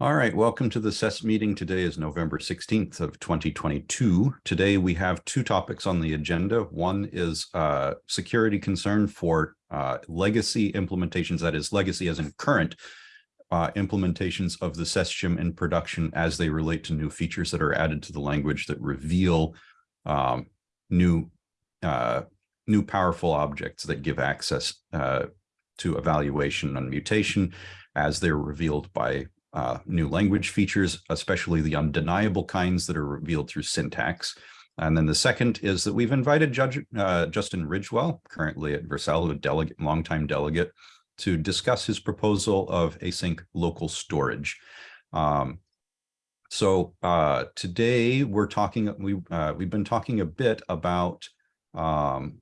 All right, welcome to the SES meeting. Today is November 16th of 2022. Today we have two topics on the agenda. One is uh, security concern for uh, legacy implementations, that is legacy as in current uh, implementations of the SES-SHIM in production as they relate to new features that are added to the language that reveal um, new, uh, new powerful objects that give access uh, to evaluation and mutation as they're revealed by uh, new language features, especially the undeniable kinds that are revealed through syntax. And then the second is that we've invited Judge uh, Justin Ridgewell, currently at Vercel, a delegate, longtime delegate, to discuss his proposal of async local storage. Um, so uh, today we're talking, we, uh, we've been talking a bit about um,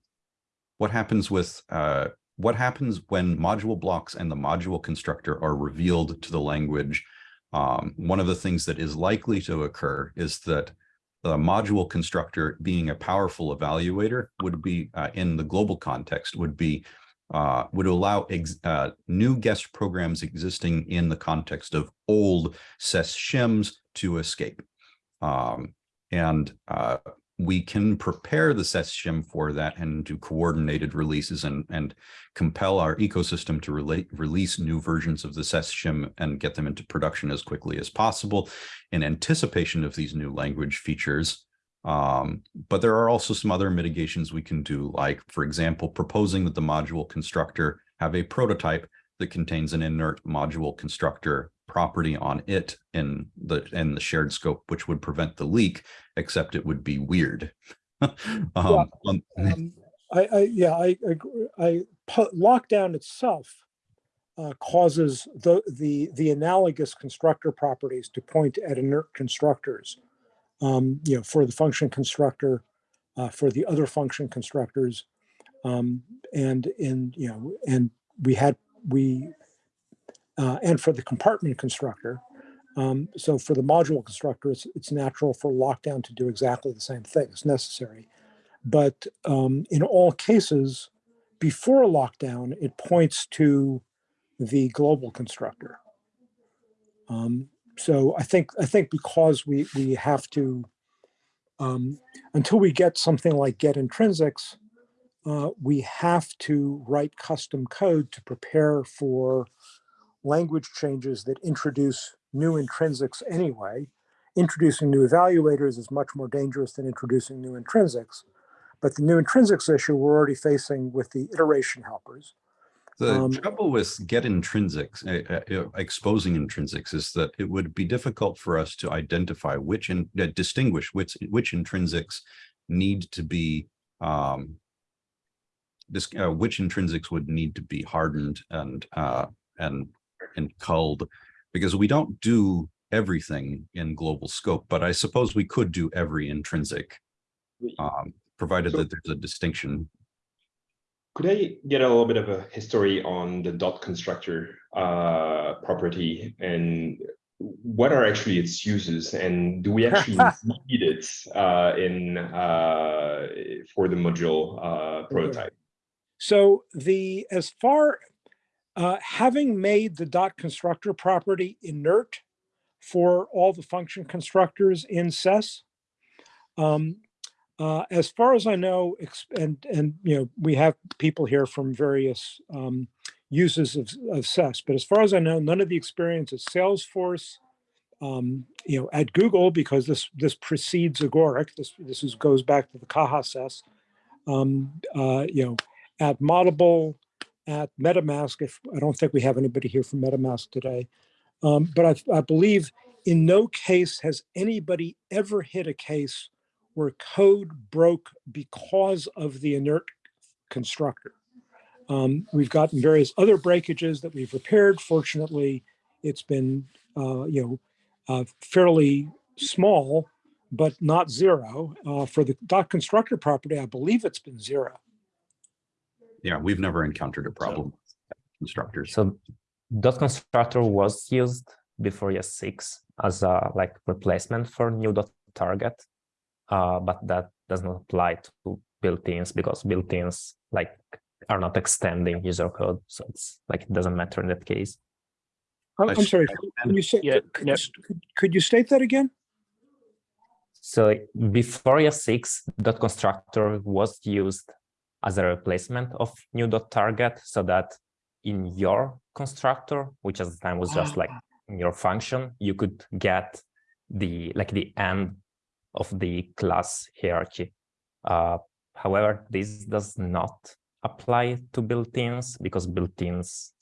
what happens with uh, what happens when module blocks and the module constructor are revealed to the language. Um, one of the things that is likely to occur is that the module constructor being a powerful evaluator would be uh, in the global context would be uh, would allow uh, new guest programs existing in the context of old SES shims to escape. Um, and uh, we can prepare the SES-SHIM for that and do coordinated releases and, and compel our ecosystem to relate, release new versions of the SES-SHIM and get them into production as quickly as possible in anticipation of these new language features. Um, but there are also some other mitigations we can do, like, for example, proposing that the module constructor have a prototype that contains an inert module constructor property on it in the in the shared scope, which would prevent the leak, except it would be weird. um, yeah, um, I, I, yeah, I, I, I lockdown itself uh, causes the, the, the analogous constructor properties to point at inert constructors, um, you know, for the function constructor, uh, for the other function constructors. Um, and in, you know, and we had, we uh, and for the compartment constructor. Um, so for the module constructor, it's, it's natural for lockdown to do exactly the same thing. It's necessary. But um, in all cases, before a lockdown, it points to the global constructor. Um, so I think I think because we we have to um, until we get something like get intrinsics, uh, we have to write custom code to prepare for language changes that introduce new intrinsics anyway. Introducing new evaluators is much more dangerous than introducing new intrinsics. But the new intrinsics issue we're already facing with the iteration helpers. The um, trouble with get intrinsics, uh, uh, exposing intrinsics is that it would be difficult for us to identify which, and uh, distinguish which, which intrinsics need to be, um, this, uh, which intrinsics would need to be hardened and, uh, and and culled because we don't do everything in global scope, but I suppose we could do every intrinsic, um, provided so, that there's a distinction. Could I get a little bit of a history on the dot constructor uh, property and what are actually its uses and do we actually need it uh, in uh, for the module uh, prototype? So the as far uh, having made the dot constructor property inert for all the function constructors in SES, um, uh, as far as I know, and and you know, we have people here from various um, uses of, of SES, but as far as I know, none of the experience at Salesforce, um, you know, at Google, because this this precedes Agoric, this this is, goes back to the Caja SES, um, uh, you know, at Moddable, at MetaMask, if I don't think we have anybody here from MetaMask today, um, but I, I, believe in no case has anybody ever hit a case where code broke because of the inert constructor. Um, we've gotten various other breakages that we've repaired. Fortunately, it's been uh, you know uh, fairly small, but not zero. Uh, for the dot constructor property, I believe it's been zero yeah, we've never encountered a problem so, constructors. So dot constructor was used before ES6 as a like replacement for new dot target, uh, but that does not apply to built-ins because built-ins like are not extending user code, so it's like it doesn't matter in that case. I'm, I I'm sorry, can you say, Yeah, could no. you, could- could you state that again? So before ES6, dot constructor was used as a replacement of new dot target so that in your constructor, which at the time was just like in your function, you could get the like the end of the class hierarchy. Uh, however, this does not apply to built-ins because built-ins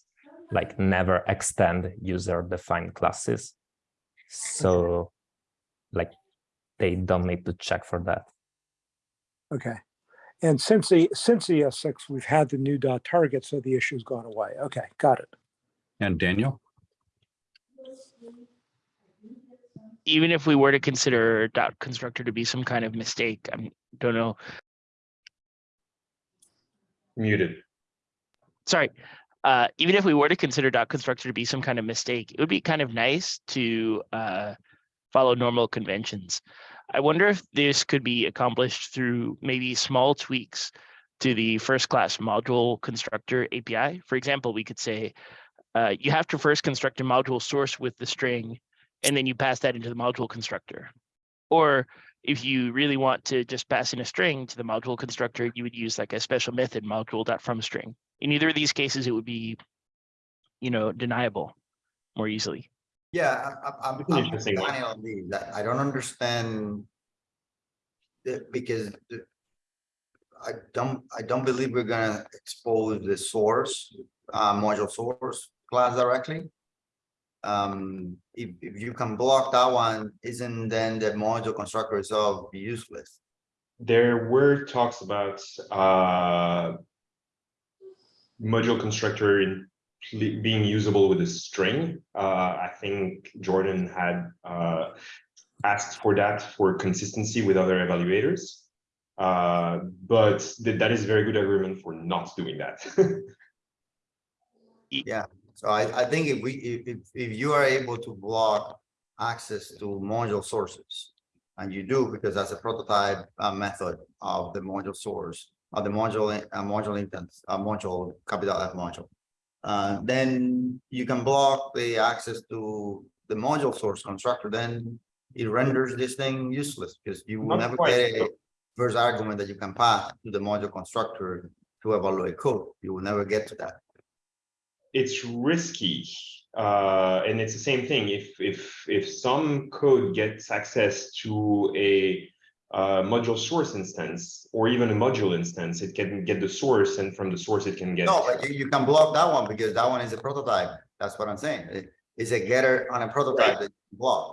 like never extend user-defined classes. So like they don't need to check for that. Okay. And since the, since the ES6, we've had the new dot target, so the issue's gone away. Okay, got it. And Daniel? even if we were to consider dot constructor to be some kind of mistake, I don't know. Muted. Sorry. Uh, even if we were to consider dot constructor to be some kind of mistake, it would be kind of nice to uh, follow normal conventions. I wonder if this could be accomplished through maybe small tweaks to the first class module constructor API. For example, we could say uh, you have to first construct a module source with the string, and then you pass that into the module constructor. Or if you really want to just pass in a string to the module constructor, you would use like a special method module.fromString. In either of these cases, it would be, you know, deniable more easily. Yeah, I- I- I'm, It's an I'm interesting. Daniel Lee, that I don't understand. because I don't, I don't believe we're gonna expose the source, uh, module source class directly. Um, if, if you can block that one, isn't then the module constructor itself useless? There were talks about uh module constructor in being usable with a string. Uh, I think Jordan had uh asked for that for consistency with other evaluators. Uh, but th- that is a very good agreement for not doing that. Yeah, so I, I think if we, if, if, you are able to block access to module sources. And you do because that's a prototype, method of the module source, of the module, uh, module instance, uh, module, capital F module. Uh, then you can block the access to the module source constructor, then it renders this thing useless because you will Not never quite, get a first argument that you can pass to the module constructor to evaluate code. You will never get to that. it's risky. Uh, and it's the same thing. If if if some code gets access to a uh, module source instance or even a module instance, it can get the source, and from the source it can get. No, but you, you can block that one because that one is a prototype. That's what I'm saying. It- It's a getter on a prototype that you block.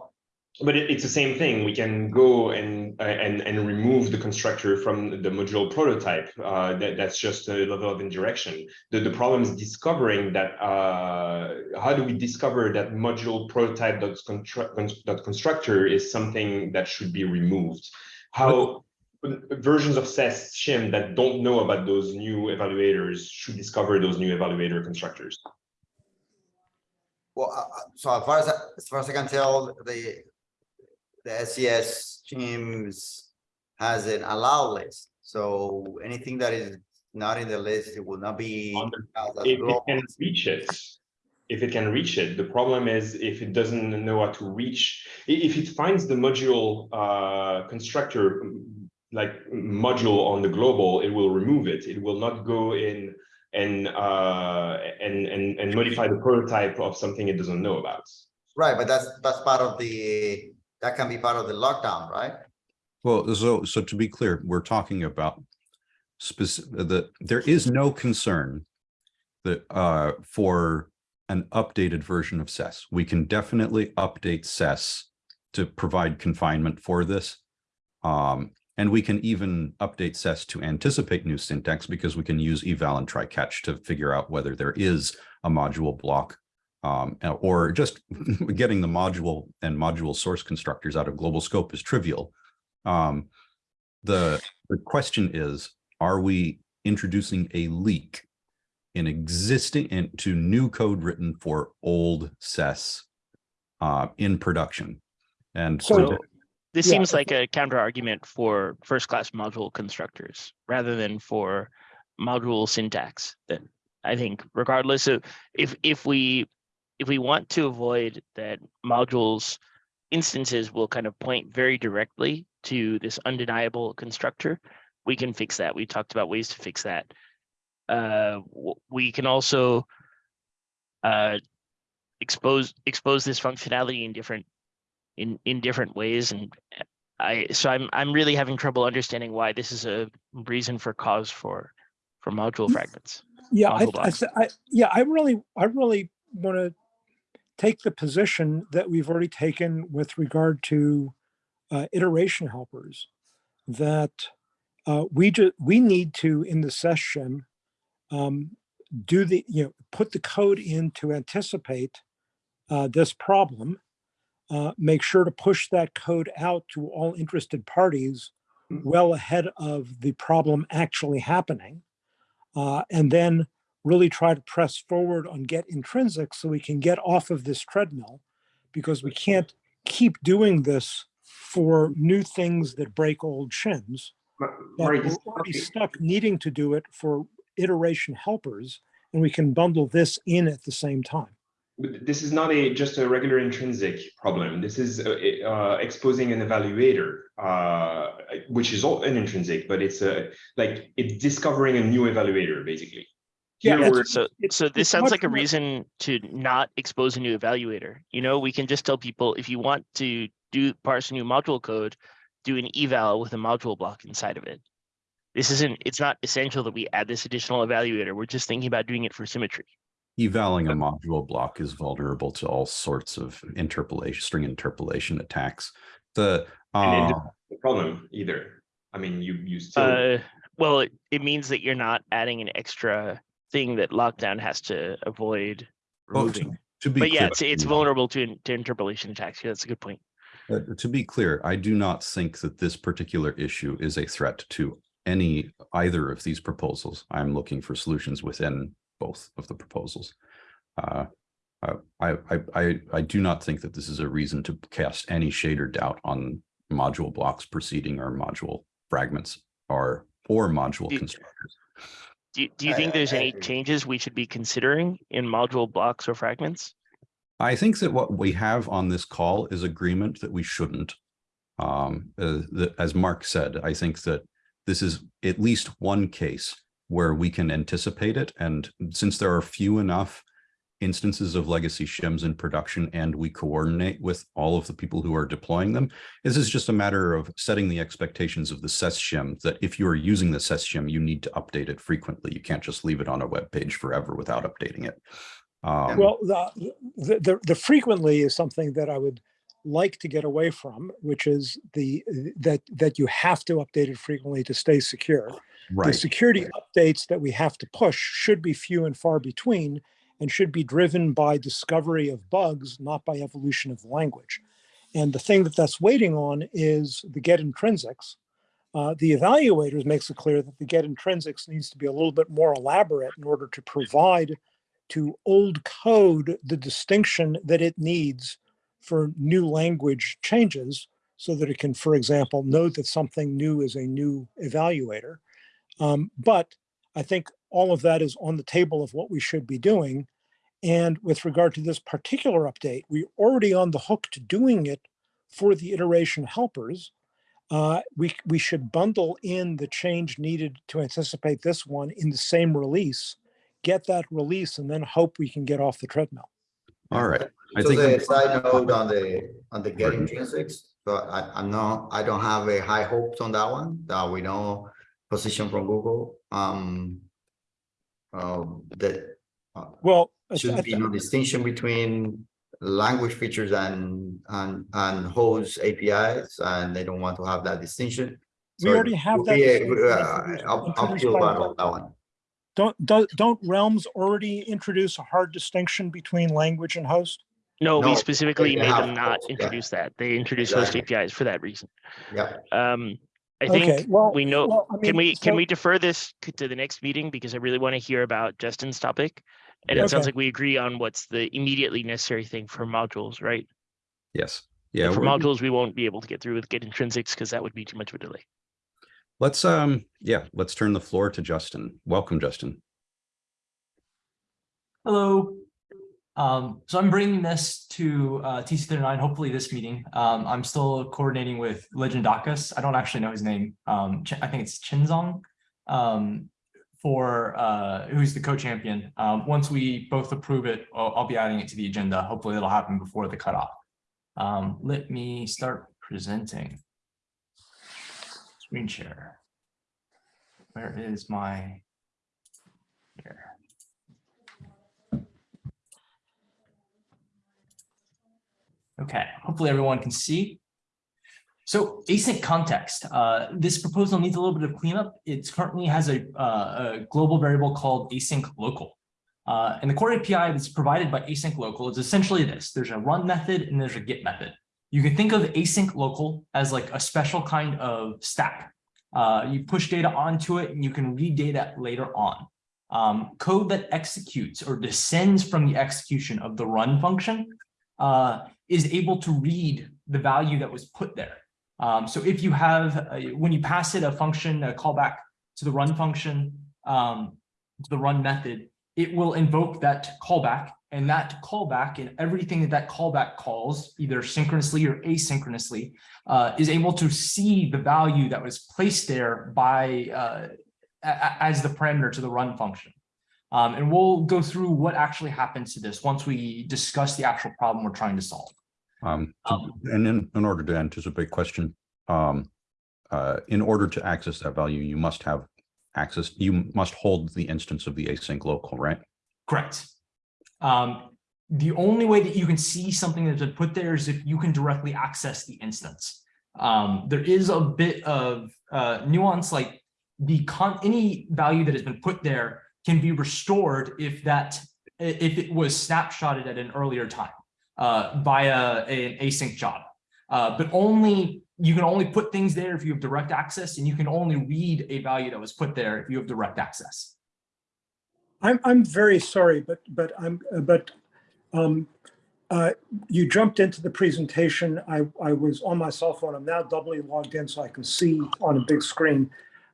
But it, it's the same thing. We can go and uh, and and remove the constructor from the module prototype. Uh, that that's just a level of indirection. The the problem is discovering that. Uh, how do we discover that module prototype dot dot constructor is something that should be removed? How versions of SES shim that don't know about those new evaluators should discover those new evaluator constructors. Well, uh, uh, so as far as, I- as far as I can tell, the, the SES teams has an allow list. So anything that is not in the list, it will not be. On the- as a if it global. can reach it, if it can reach it, the problem is if it doesn't know how to reach, if it finds the module uh constructor mm, like module on the global, it will remove it. It will not go in and uh and and and modify the prototype of something it doesn't know about. Right, but that's, that's part of the, that can be part of the lockdown, right? Well, so, so to be clear, we're talking about specific, that there is no concern that, uh, for an updated version of SES. We can definitely update SES to provide confinement for this. Um, and we can even update SES to anticipate new syntax because we can use eval and try catch to figure out whether there is a module block um, or just getting the module and module source constructors out of global scope is trivial. Um, the, the question is, are we introducing a leak in existing into new code written for old SES uh, in production? And So- So this Yeah, seems like a counter argument for first class module constructors rather than for module syntax that I think regardless of if if we if we want to avoid that modules instances will kind of point very directly to this undeniable constructor, we can fix that. We talked about ways to fix that. Uh, we can also uh, expose expose this functionality in different in in different ways and I so I'm I'm really having trouble understanding why this is a reason for cause for for module Mm. fragments. Yeah, I, Module I, th- I, yeah, I really, I really want to take the position that we've already taken with regard to uh, iteration helpers. That uh, we ju, we need to, in the SES shim, um, do the, you know, put the code in to anticipate uh, this problem. Uh, make sure to push that code out to all interested parties Mm. well ahead of the problem actually happening uh, and then really try to press forward on get intrinsic so we can get off of this treadmill because we can't keep doing this for new things that break old shims. Ma- But we're this- already stuck needing to do it for iteration helpers, and we can bundle this in at the same time. But This is not a just a regular intrinsic problem. This is uh, uh, exposing an evaluator, uh, which is all an intrinsic, but it's a like it's discovering a new evaluator basically. Yeah, Here we're- So It's- so this sounds like a more- reason to not expose a new evaluator. You know, we can just tell people if you want to do parse a new module code, do an eval with a module block inside of it. This isn't it's not essential that we add this additional evaluator. We're just thinking about doing it for symmetry. Evaling a module block is vulnerable to all sorts of interpolation, string interpolation attacks. The, uh, the problem either. I mean, you you still Uh, well, it, it means that you're not adding an extra thing that lockdown has to avoid well, to- removing. to be. But yeah, it's it's vulnerable to to interpolation attacks. Yeah, that's a good point. Uh, to be clear, I do not think that this particular issue is a threat to any either of these proposals. I'm looking for solutions within both of the proposals. Uh, I, I, I, I do not think that this is a reason to cast any shade or doubt on module blocks preceding or module fragments or, or module Do- constructors. Do you, do you think I- there's I any agree. changes we should be considering in module blocks or fragments? I think that what we have on this call is agreement that we shouldn't. Um, uh, the- as Mark said, I think that this is at least one case where we can anticipate it. And since there are few enough instances of legacy shims in production and we coordinate with all of the people who are deploying them, this is just a matter of setting the expectations of the SES shim that if you are using the SES shim, you need to update it frequently. You can't just leave it on a web page forever without updating it. Um, Well, the, the, the frequently is something that I would like to get away from, which is the, that, that you have to update it frequently to stay secure. The right. security updates that we have to push should be few and far between and should be driven by discovery of bugs, not by evolution of the language. And the thing that that's waiting on is the get intrinsics. Uh, the evaluators makes it clear that the get intrinsics needs to be a little bit more elaborate in order to provide to old code the distinction that it needs for new language changes so that it can, for example, know that something new is a new evaluator. Um, but I think all of that is on the table of what we should be doing. And with regard to this particular update, we're already on the hook to doing it for the iteration helpers. Uh, we, we should bundle in the change needed to anticipate this one in the same release, get that release, and then hope we can get off the treadmill. All right. I So think the side note on the, on the get Pardon? intrinsics, but I, I'm not, I don't have a high hopes on that one, that we know position from Google, um. Um, that uh, Well, I- should I- be no distinction between language features and, and, and host APIs, and they don't want to have that distinction. We already have that be a- distinction uh, introduced- I'll, I'll introduced feel bad the- on that one. don't, don't, don't realms already introduce a hard distinction between language and host? No, No, we specifically they made have them not both, yeah. introduce that. They introduced host Exactly. APIs for that reason. Yeah, Um, I Okay, think well, we know, well, I can mean, we, can so- we defer this c- to the next meeting? Because I really want to hear about Justin's topic. And it sounds Okay. like we agree on what's the immediately necessary thing for modules, right? Yes. Yeah. For we're- modules, we won't be able to get through with get intrinsics because that would be too much of a delay. Let's, um, yeah, let's turn the floor to Justin. Welcome, Justin. Hello. Um, so I'm bringing this to uh, TC39, hopefully this meeting. Um, I'm still coordinating with legendecas. I don't actually know his name. Um, I think it's Chengzhong um, for uh, who's the co-champion. Um, once we both approve it, I'll, I'll be adding it to the agenda. Hopefully it'll happen before the cutoff. Um, let me start presenting. Screen share. Where is my? Okay, hopefully everyone can see. So async context, uh, this proposal needs a little bit of cleanup. It currently has a, uh, a global variable called async local. Uh, and the core API that's provided by async local is essentially this. There's a run method and there's a get method. You can think of async local as like a special kind of stack. Uh, you push data onto it and you can read data later on. Um, code that executes or descends from the execution of the run function uh, is able to read the value that was put there. Um, so if you have, when you pass it a function, a callback to the run function, um, to the run method, it will invoke that callback and that callback and everything that that callback calls, either synchronously or asynchronously, uh, is able to see the value that was placed there by uh, as the parameter to the run function. Um, and we'll go through what actually happens to this once we discuss the actual problem we're trying to solve. Um, Um, and in, in order to anticipate question, um, uh, in order to access that value, you must have access, you must hold the instance of the async local, right? Correct. Um, the only way that you can see something that's been put there is if you can directly access the instance. Um, there is a bit of uh, nuance, like the con any value that has been put there can be restored if that if it was snapshotted at an earlier time uh, via an async job. Uh, but only you can only put things there if you have direct access, and you can only read a value that was put there if you have direct access. I'm, I'm very sorry, but, but I'm, but um, uh, you jumped into the presentation. I, I was on my cell phone. I'm now doubly logged in so I can see on a big screen.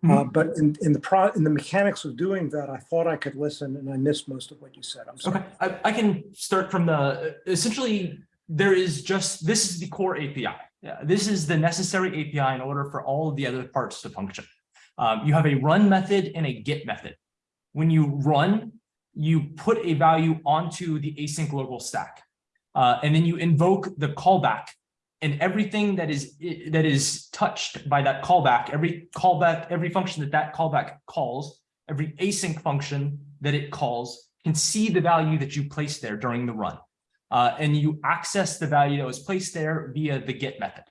Uh, But in, in the pro, in the mechanics of doing that, I thought I could listen and I missed most of what you said. I'm sorry. Okay, I, I can start from the, essentially, there is just, this is the core API. Yeah, this is the necessary API in order for all of the other parts to function. Um, you have a run method and a get method. When you run, you put a value onto the async local stack. Uh, and then you invoke the callback and everything that is that is touched by that callback, every callback, every function that that callback calls, every async function that it calls can see the value that you placed there during the run. Uh, and you access the value that was placed there via the get method.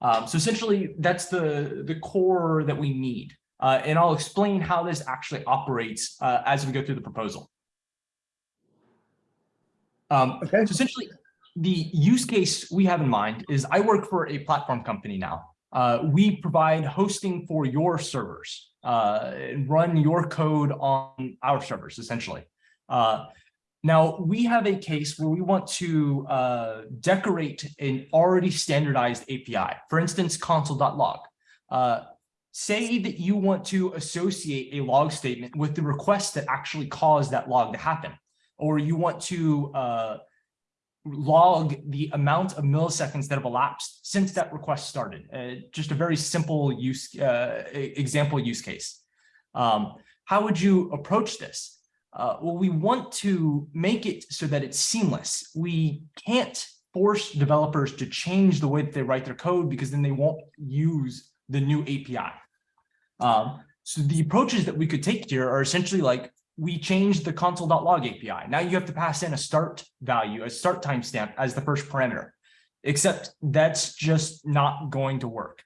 Um, so essentially, that's the, the core that we need. Uh, and I'll explain how this actually operates uh, as we go through the proposal. Um, Okay. so essentially, the use case we have in mind is I work for a platform company now. Uh, we provide hosting for your servers, uh, and run your code on our servers, essentially. Uh, now, we have a case where we want to uh, decorate an already standardized API, for instance, console.log. Uh, say that you want to associate a log statement with the request that actually caused that log to happen, or you want to uh, log the amount of milliseconds that have elapsed since that request started. Uh, just a very simple use uh, example use case. Um, how would you approach this? Uh, well, we want to make it so that it's seamless. We can't force developers to change the way that they write their code because then they won't use the new API. Um, so the approaches that we could take here are essentially like we changed the console.log API. Now you have to pass in a start value, a start timestamp as the first parameter, except that's just not going to work.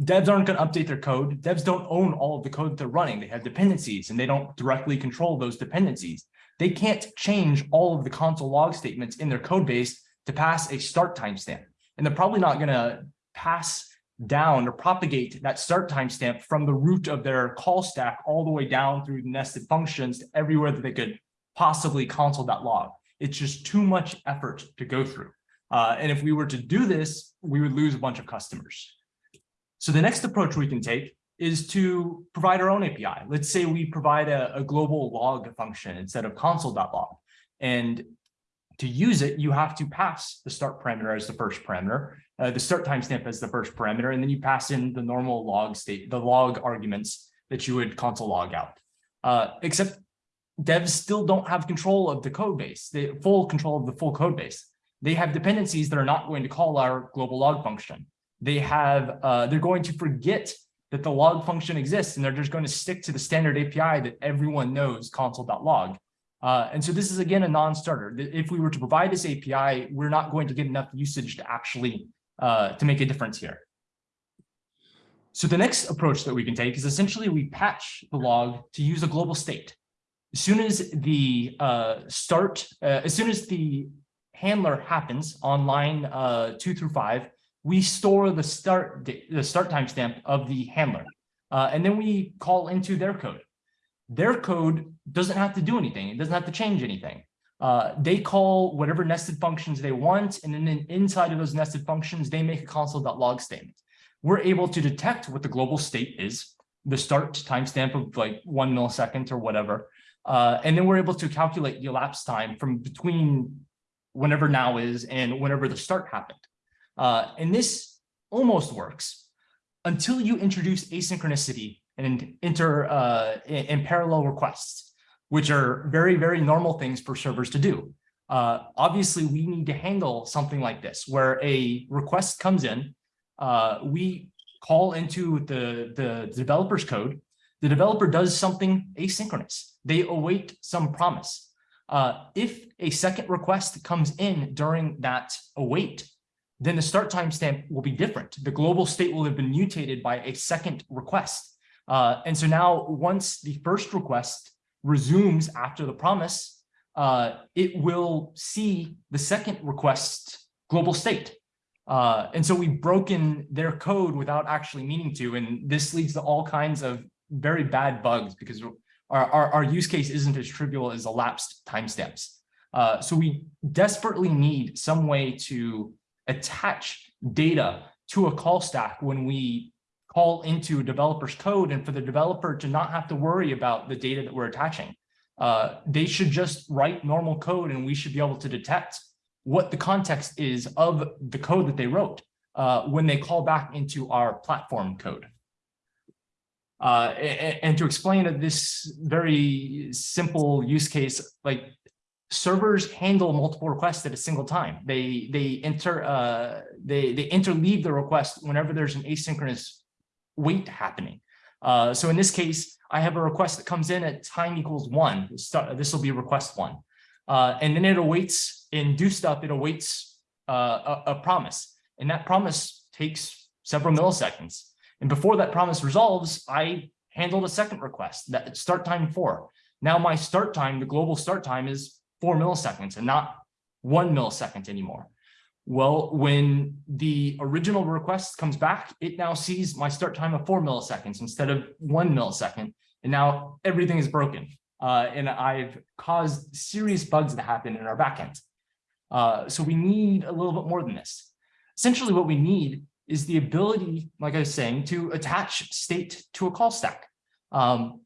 Devs aren't going to update their code. Devs don't own all of the code they're running. They have dependencies and they don't directly control those dependencies. They can't change all of the console log statements in their code base to pass a start timestamp. And they're probably not going to pass down or propagate that start timestamp from the root of their call stack all the way down through the nested functions to everywhere that they could possibly console that log. It's just too much effort to go through. Uh, and if we were to do this, we would lose a bunch of customers. So the next approach we can take is to provide our own API. Let's say we provide a, a global log function instead of console.log. And to use it, you have to pass the start parameter as the first parameter, uh, the start timestamp as the first parameter, and then you pass in the normal log state, the log arguments that you would console log out. Uh, except devs still don't have control of the code base, the full control of the full code base. They have dependencies that are not going to call our global log function. They have, uh, they're going to forget that the log function exists and they're just going to stick to the standard API that everyone knows console.log. Uh, and so this is again a non-starter. If we were to provide this API, we're not going to get enough usage to actually uh, to make a difference here. So the next approach that we can take is essentially we patch the log to use a global state. As soon as the uh, start, uh, as soon as the handler happens on line uh, two through five, we store the start the start timestamp of the handler, uh, and then we call into their code. Their code doesn't have to do anything. It doesn't have to change anything. Uh, they call whatever nested functions they want, and then inside of those nested functions, they make a console.log statement. We're able to detect what the global state is, the start timestamp of like one millisecond or whatever, uh, and then we're able to calculate the elapsed time from between whenever now is and whenever the start happened. Uh, and this almost works until you introduce asynchronicity and enter uh, in parallel requests, which are very, very normal things for servers to do. Uh, obviously, we need to handle something like this, where a request comes in, uh, we call into the, the developer's code, the developer does something asynchronous. They await some promise. Uh, if a second request comes in during that await, then the start timestamp will be different. The global state will have been mutated by a second request. Uh, and so now once the first request resumes after the promise, uh, it will see the second request global state. Uh, and so we've broken their code without actually meaning to, and this leads to all kinds of very bad bugs because our, our, our use case isn't as trivial as elapsed timestamps. Uh, so we desperately need some way to attach data to a call stack when we call into a developer's code and for the developer to not have to worry about the data that we're attaching. Uh, they should just write normal code and we should be able to detect what the context is of the code that they wrote uh, when they call back into our platform code. Uh, and, and, to explain this very simple use case, like servers handle multiple requests at a single time. They they enter uh, they they interleave the request whenever there's an asynchronous wait happening. Uh, so in this case, I have a request that comes in at time equals one. This will be request one. Uh, and then it awaits in do stuff, it awaits uh, a, a, promise. And that promise takes several milliseconds. And before that promise resolves, I handled a second request that start time four. Now my start time, the global start time is four milliseconds and not one millisecond anymore. Well, when the original request comes back, it now sees my start time of four milliseconds instead of one millisecond. And now everything is broken. Uh, and I've caused serious bugs to happen in our backend. Uh, so we need a little bit more than this. Essentially, what we need is the ability, like I was saying, to attach state to a call stack. Um,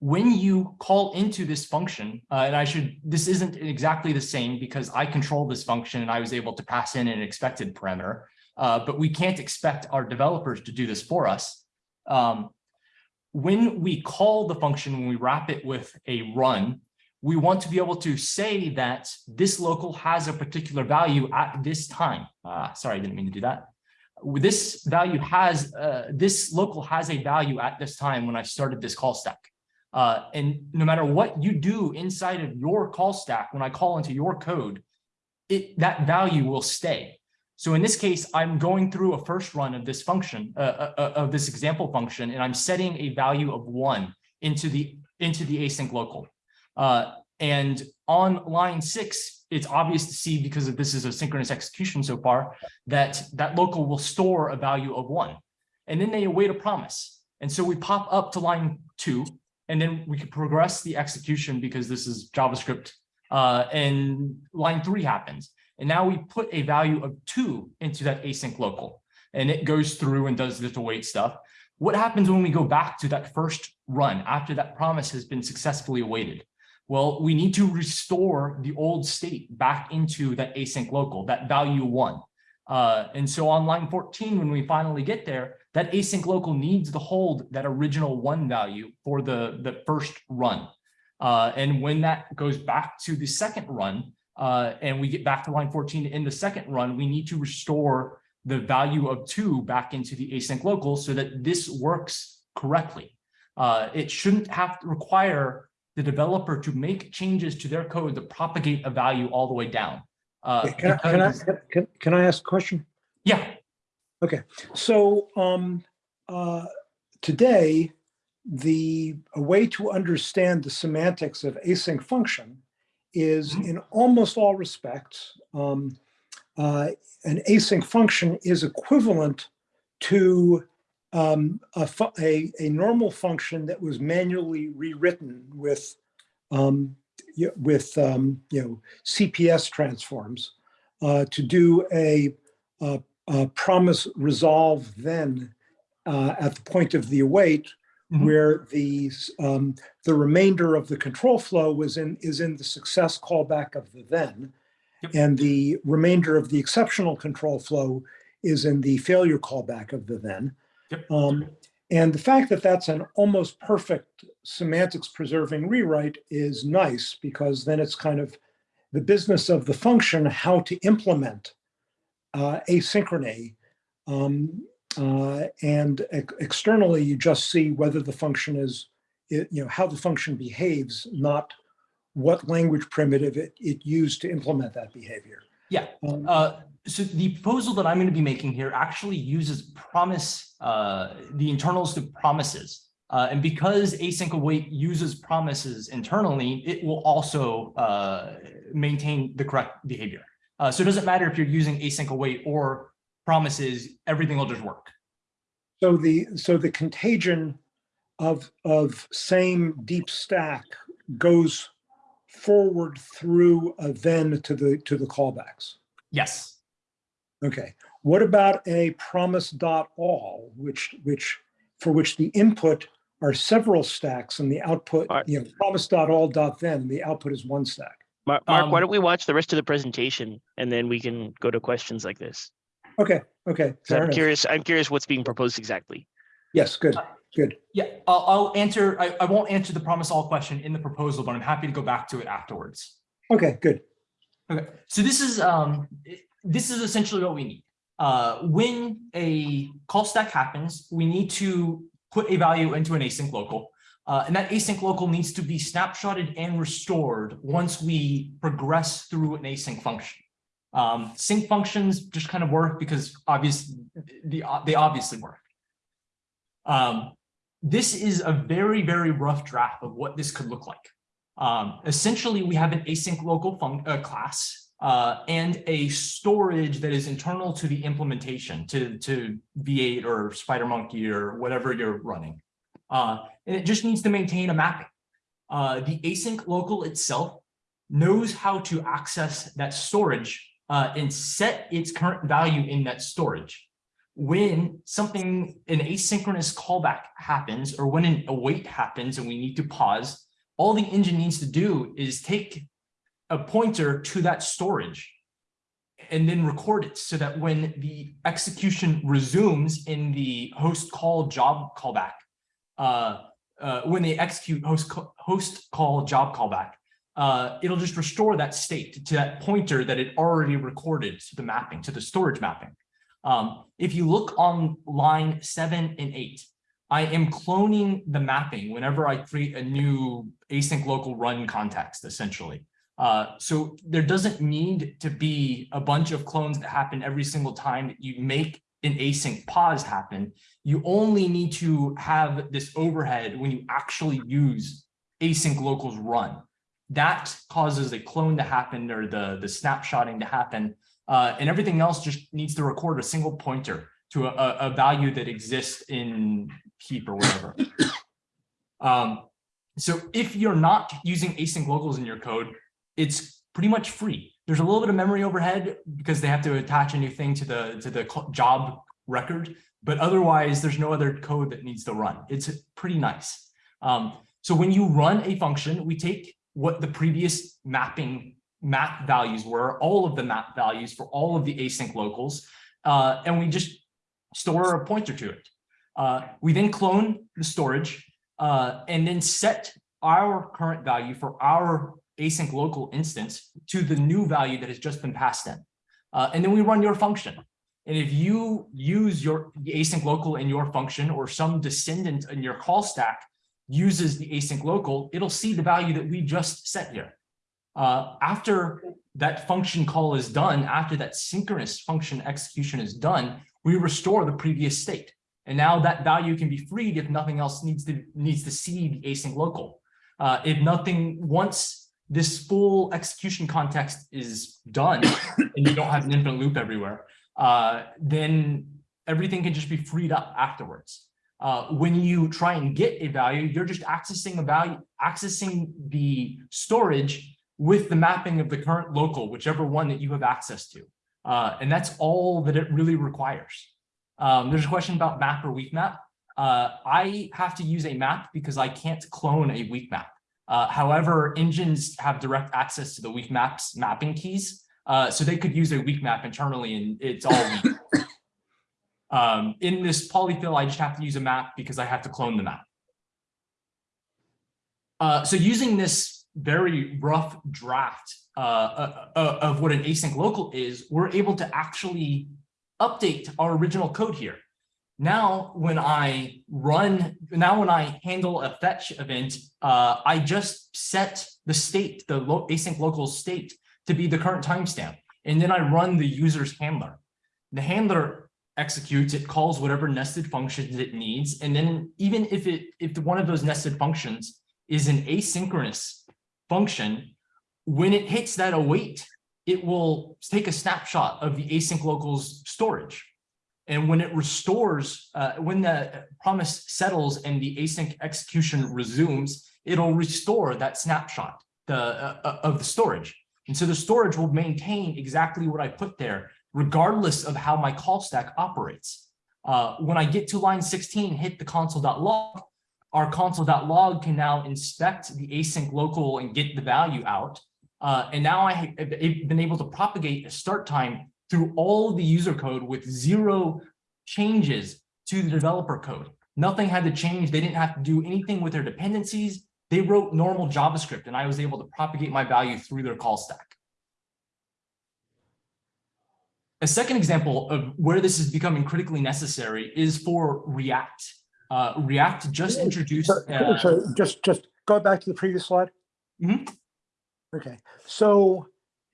when you call into this function, uh, and I should, this isn't exactly the same because I control this function and I was able to pass in an expected parameter, uh, but we can't expect our developers to do this for us. Um, when we call the function, when we wrap it with a run, we want to be able to say that this local has a particular value at this time. Uh, sorry, I didn't mean to do that. This value has, uh, this local has a value at this time when I started this call stack. Uh, and no matter what you do inside of your call stack, when I call into your code, it that value will stay. So in this case, I'm going through a first run of this function, uh, uh, uh, of this example function, and I'm setting a value of one into the into the async local. Uh, and on line six, it's obvious to see because this is a synchronous execution so far that that local will store a value of one, and then they await a promise. And so we pop up to line two, and then we can progress the execution because this is JavaScript. Uh, and line three happens. And now we put a value of two into that async local and it goes through and does this await stuff. What happens when we go back to that first run after that promise has been successfully awaited? Well, we need to restore the old state back into that async local, that value one. Uh, and so on line 14, when we finally get there, that async local needs to hold that original one value for the, the first run. Uh, and when that goes back to the second run, uh, and we get back to line 14 in the second run, we need to restore the value of two back into the async local so that this works correctly. Uh, it shouldn't have to require the developer to make changes to their code to propagate a value all the way down. Uh, Can I, can I, can, can I ask a question? yeah, Okay. So, um, uh, today, the, a way to understand the semantics of async function is Mhm. in almost all respects, um, uh, an async function is equivalent to um, a, a, a normal function that was manually rewritten with, um, with, um, you know, CPS transforms uh, to do a, a uh, promise resolve then uh, at the point of the await, Mhm. where the um, the remainder of the control flow was in is in the success callback of the then, Yep. and the remainder of the exceptional control flow is in the failure callback of the then. Yep. Um, and the fact that that's an almost perfect semantics preserving rewrite is nice because then it's kind of the business of the function how to implement uh, asynchrony. Um, uh, and ex- externally, you just see whether the function is, it, you know, how the function behaves, not what language primitive it, it used to implement that behavior. Yeah. Um, Uh, so the proposal that I'm going to be making here actually uses promise, uh, the internals to promises. Uh, and because async await uses promises internally, it will also uh, maintain the correct behavior. Uh, so it doesn't matter if you're using async await or promises, everything will just work. So the, so the contagion of, of same deep stack goes forward through a then to the, to the callbacks. Yes. Okay, what about a promise dot all, which, which, for which the input are several stacks and the output, Alright. you know, promise dot all dot then, the output is one stack. Mark, Mark, why Um, don't we watch the rest of the presentation and then we can go to questions like this? Okay, okay. fair I'm enough. curious, I'm curious what's being proposed exactly. Yes, good, good. Yeah, I'll, I'll answer, I, I won't answer the promise all question in the proposal, but I'm happy to go back to it afterwards. Okay, good. Okay, so this is, um, this is essentially what we need. Uh, when a call stack happens, we need to put a value into an async local. Uh, and that async local needs to be snapshotted and restored once we progress through an async function. Um, sync functions just kind of work because obvious, the, they obviously work. Um, this is a very, very rough draft of what this could look like. Um, essentially, we have an async local uh, class uh, and a storage that is internal to the implementation to, to V8 or SpiderMonkey or whatever you're running. Uh, and it just needs to maintain a mapping. Uh, the async local itself knows how to access that storage uh, and set its current value in that storage. When something, an asynchronous callback happens, or when an await happens and we need to pause, all the engine needs to do is take a pointer to that storage and then record it so that when the execution resumes in the host call job callback, uh, uh, when they execute host, host call job callback, uh, it'll just restore that state to that pointer that it already recorded to the mapping, to the storage mapping. Um, if you look on line seven and eight, I am cloning the mapping whenever I create a new async local run context, essentially. Uh, so there doesn't need to be a bunch of clones that happen every single time that you make an async pause happen. You only need to have this overhead when you actually use async locals run. That causes a clone to happen or the, the snapshotting to happen. Uh, and everything else just needs to record a single pointer to a, a, value that exists in heap or whatever. Um, so if you're not using async locals in your code, it's pretty much free. There's a little bit of memory overhead because they have to attach a new thing to the to the job record, but otherwise there's no other code that needs to run. It's pretty nice. Um, so when you run a function, we take what the previous mapping map values were, all of the map values for all of the async locals, uh, and we just store a pointer to it. Uh, we then clone the storage uh, and then set our current value for our async local instance to the new value that has just been passed in. Uh, and then we run your function. And if you use your async local in your function or some descendant in your call stack uses the async local, it'll see the value that we just set here. Uh, after that function call is done, after that synchronous function execution is done, we restore the previous state. And now that value can be freed if nothing else needs to needs to see the async local. Uh, if nothing, once this full execution context is done and you don't have an infinite loop everywhere, uh, then everything can just be freed up afterwards. Uh, when you try and get a value, you're just accessing a value, accessing the storage with the mapping of the current local, whichever one that you have access to. Uh, and that's all that it really requires. Um, there's a question about map or weak map. Uh, I have to use a map because I can't clone a weak map. Uh, however, engines have direct access to the weak maps mapping keys. Uh, so they could use a weak map internally and it's all weak. um, in this polyfill, I just have to use a map because I have to clone the map. Uh, so using this very rough draft uh, uh, uh, of what an async local is, we're able to actually update our original code here. Now, when I run, now when I handle a fetch event, uh, I just set the state, the lo async local state to be the current timestamp. And then I run the user's handler. The handler executes, it calls whatever nested functions it needs. And then even if it if one of those nested functions is an asynchronous function, when it hits that await, it will take a snapshot of the async local's storage. And when it restores, uh, when the promise settles and the async execution resumes, it'll restore that snapshot the, uh, of the storage. And so the storage will maintain exactly what I put there, regardless of how my call stack operates. Uh, when I get to line 16, hit the console.log, our console.log can now inspect the async local and get the value out. Uh, and now I have been able to propagate a start time through all the user code with zero changes to the developer code. Nothing had to change. They didn't have to do anything with their dependencies. They wrote normal JavaScript and I was able to propagate my value through their call stack. A second example of where this is becoming critically necessary is for React. Uh, React just introduced. So, uh, so just, just go back to the previous slide. Mhm. Okay, so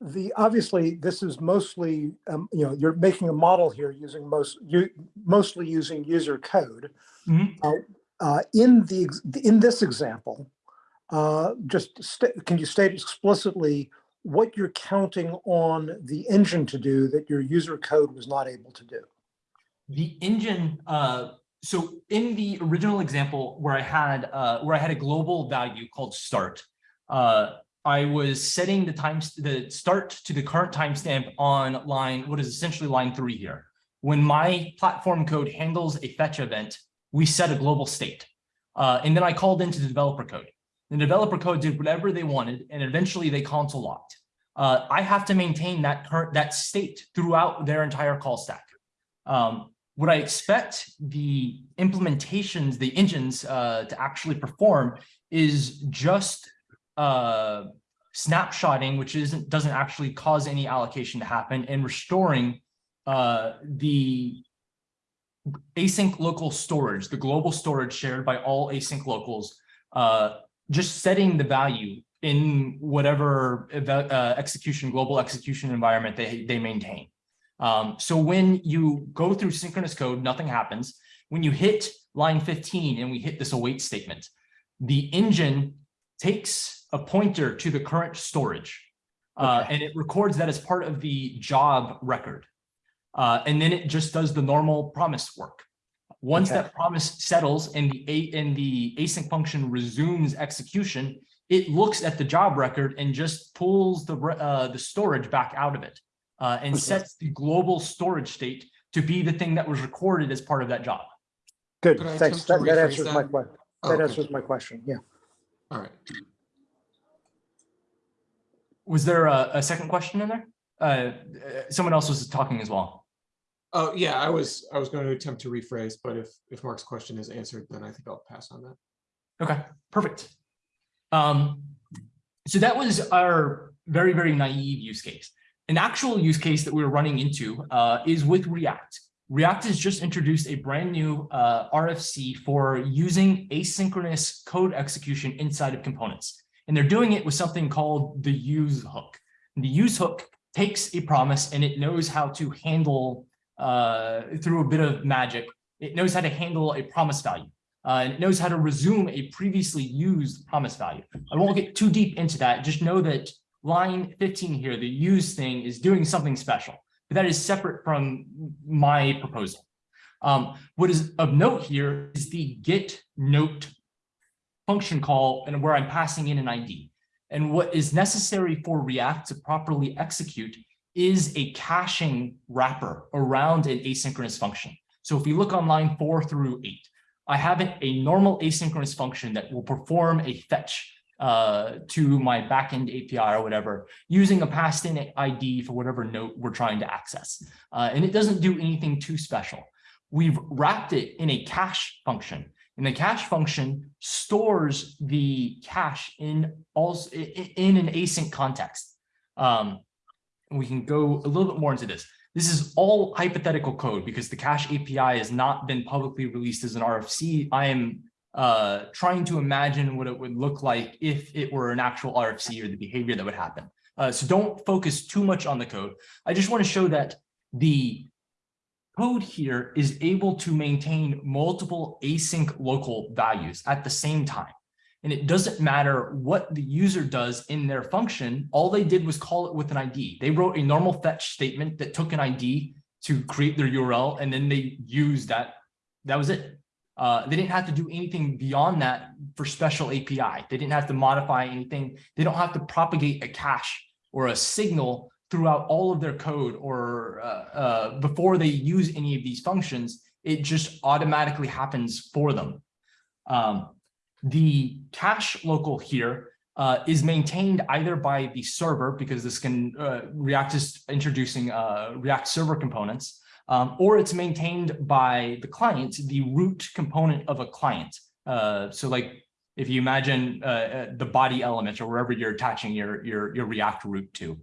the, obviously, this is mostly, um, you know, you're making a model here using most, you, mostly using user code. Mhm. Uh, uh, in the, in this example, uh, just, can you state explicitly what you're counting on the engine to do that your user code was not able to do? the engine uh so in the original example where i had uh where i had a global value called start uh i was setting the times the start to the current timestamp on line what is essentially line three here. When my platform code handles a fetch event we set a global state. Uh and then i called into the developer code. The developer code did whatever they wanted and eventually they console locked. Uh i have to maintain that current that state throughout their entire call stack. Um, what I expect the implementations, the engines uh, to actually perform is just uh, snapshotting, which isn't doesn't actually cause any allocation to happen, and restoring uh, the async local storage, the global storage shared by all async locals, uh, just setting the value in whatever uh, execution, global execution environment they, they maintain. Um, so when you go through synchronous code, nothing happens. When you hit line 15 and we hit this await statement, the engine takes a pointer to the current storage uh, and it records that as part of the job record. Uh, and then it just does the normal promise work. Once Okay. that promise settles and the a and the async function resumes execution, it looks at the job record and just pulls the uh, the storage back out of it uh, and Okay. sets the global storage state to be the thing that was recorded as part of that job. Good, Could thanks. That that rephrase answers my question. Oh, That okay. answers my question, yeah. All right. Was there a, a second question in there? Uh, someone else was talking as well. Oh, yeah, I was, I was going to attempt to rephrase, but if, if Mark's question is answered, then I think I'll pass on that. Okay, perfect. Um, so that was our very, very naive use case. An actual use case that we're running into uh, is with React. React has just introduced a brand new uh, RFC for using asynchronous code execution inside of components. And they're doing it with something called the use hook. And the use hook takes a promise and it knows how to handle uh, through a bit of magic. It knows how to handle a promise value. Uh, and it knows how to resume a previously used promise value. I won't get too deep into that. Just know that line 15 here, the use thing is doing something special, but that is separate from my proposal. Um, what is of note here is the get note function call and where I'm passing in an ID. And what is necessary for React to properly execute is a caching wrapper around an asynchronous function. So if we look on line four through eight, I have a normal asynchronous function that will perform a fetch uh, to my backend API or whatever, using a passed in ID for whatever note we're trying to access. Uh, and it doesn't do anything too special. We've wrapped it in a cache function. And the cache function stores the cache in also in an async context. Um, we can go a little bit more into this. This is all hypothetical code because the cache API has not been publicly released as an RFC. I am uh, trying to imagine what it would look like if it were an actual RFC or the behavior that would happen. Uh, so don't focus too much on the code. I just want to show that the code here is able to maintain multiple async local values at the same time. And it doesn't matter what the user does in their function. All they did was call it with an ID. They wrote a normal fetch statement that took an ID to create their URL, and then they used that. That was it. Uh, they didn't have to do anything beyond that for special API. They didn't have to modify anything. They don't have to propagate a cache or a signal throughout all of their code or uh, uh, before they use any of these functions. It just automatically happens for them. Um, the cache local here uh, is maintained either by the server because this can uh, React is introducing uh, React server components, um, or it's maintained by the client, the root component of a client. Uh, so like if you imagine uh, uh, the body element or wherever you're attaching your, your, your React root to,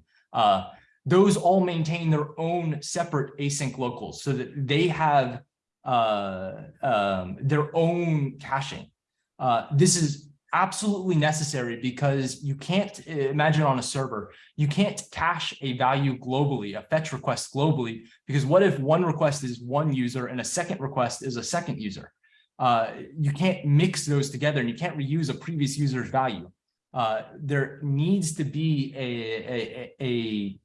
those all maintain their own separate async locals so that they have um, their own caching. Uh, this is absolutely necessary because you can't imagine on a server, you can't cache a value globally, a fetch request globally, because what if one request is one user and a second request is a second user? Uh, you can't mix those together and you can't reuse a previous user's value. Uh, there needs to be a, a, a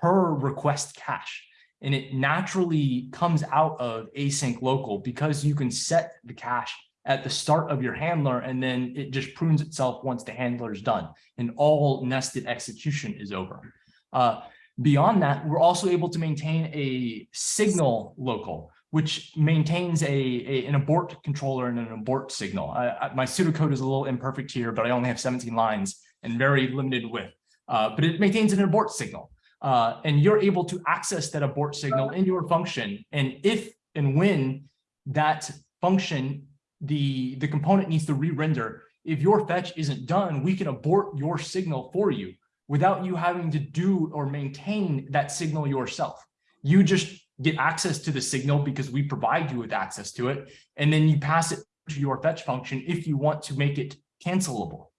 per request cache and it naturally comes out of async local because you can set the cache at the start of your handler, and then it just prunes itself once the handler is done and all nested execution is over. Uh, beyond that, we're also able to maintain a signal local, which maintains a, a an abort controller and an abort signal. I, I, my pseudocode is a little imperfect here, but I only have 17 lines and very limited width, uh, but it maintains an abort signal. Uh, and you're able to access that abort signal in your function. And if and when that function the, the component needs to re-render. If your fetch isn't done, we can abort your signal for you without you having to do or maintain that signal yourself. You just get access to the signal because we provide you with access to it, and then you pass it to your fetch function if you want to make it cancelable.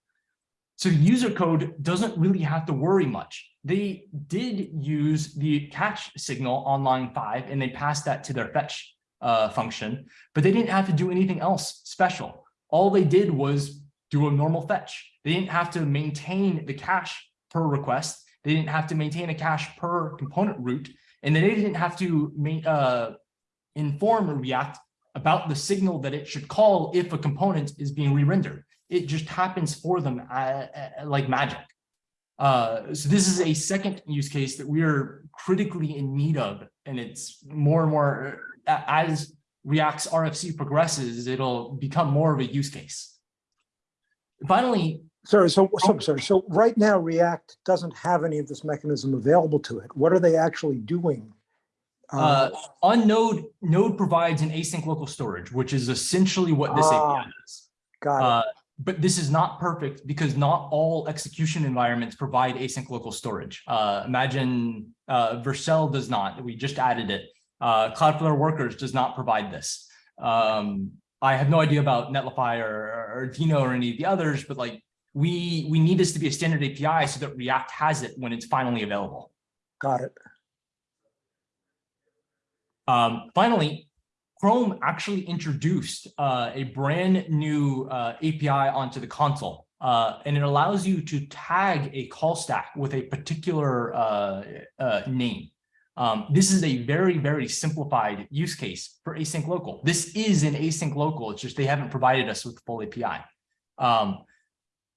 So user code doesn't really have to worry much. They did use the catch signal on line five, and they passed that to their fetch uh, function, but they didn't have to do anything else special. All they did was do a normal fetch. They didn't have to maintain the cache per request. They didn't have to maintain a cache per component root, and they didn't have to uh, inform React about the signal that it should call if a component is being re-rendered. It just happens for them uh, uh, like magic. Uh, so this is a second use case that we are critically in need of, and it's more and more as React's RFC progresses, it'll become more of a use case. Finally, Sorry, so, so, sorry, so right now React doesn't have any of this mechanism available to it. What are they actually doing? Uh, on Node, Node provides an async local storage, which is essentially what this Ah, API is. Got it. Uh, but this is not perfect because not all execution environments provide async local storage. Uh, imagine uh, Vercel does not. We just added it. Uh, Cloudflare Workers does not provide this. Um, I have no idea about Netlify or, or Deno or any of the others, but like we we need this to be a standard API so that React has it when it's finally available. Got it. Um, finally, Chrome actually introduced uh, a brand new uh, API onto the console, uh, and it allows you to tag a call stack with a particular uh, uh, name. Um, this is a very, very simplified use case for async local. This is an async local. It's just they haven't provided us with the full API. Um,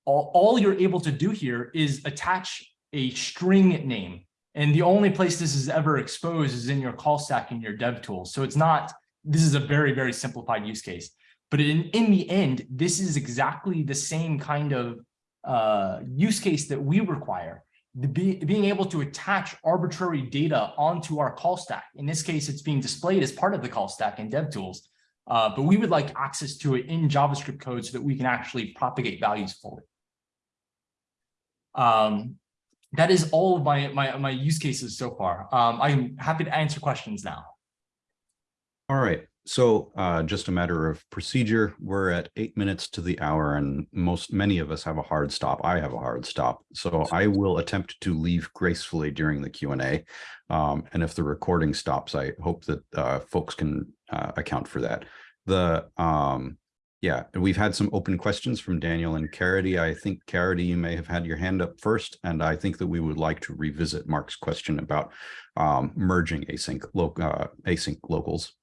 all, all you're able to do here is attach a string name and the only place this is ever exposed is in your call stack in your dev tools. So it's not, this is a very, very simplified use case. But in, in the end, this is exactly the same kind of uh, use case that we require. Be, being able to attach arbitrary data onto our call stack. In this case, it's being displayed as part of the call stack in dev tools. Uh, but we would like access to it in JavaScript code so that we can actually propagate values forward. Um, that is all of my, my, my use cases so far. Um, I'm happy to answer questions now. All right, so uh, just a matter of procedure. We're at eight minutes to the hour and most, many of us have a hard stop. I have a hard stop. So I will attempt to leave gracefully during the Q and A. Um, and if the recording stops, I hope that uh, folks can uh, account for that. The um, yeah, we've had some open questions from Daniel and Caridy. I think Caridy, you may have had your hand up first, and I think that we would like to revisit Mark's question about um, merging async, lo uh, async locals.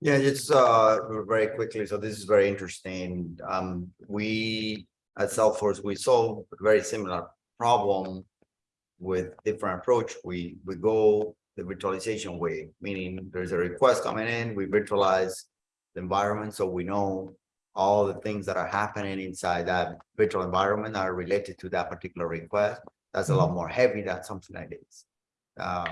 Yeah, just uh very quickly. So this is very interesting. Um, we at Salesforce, we solve a very similar problem with different approach. We we go the virtualization way, meaning there's a request coming in, we virtualize the environment so we know all the things that are happening inside that virtual environment are related to that particular request. That's a lot more heavy than something like this. Uh,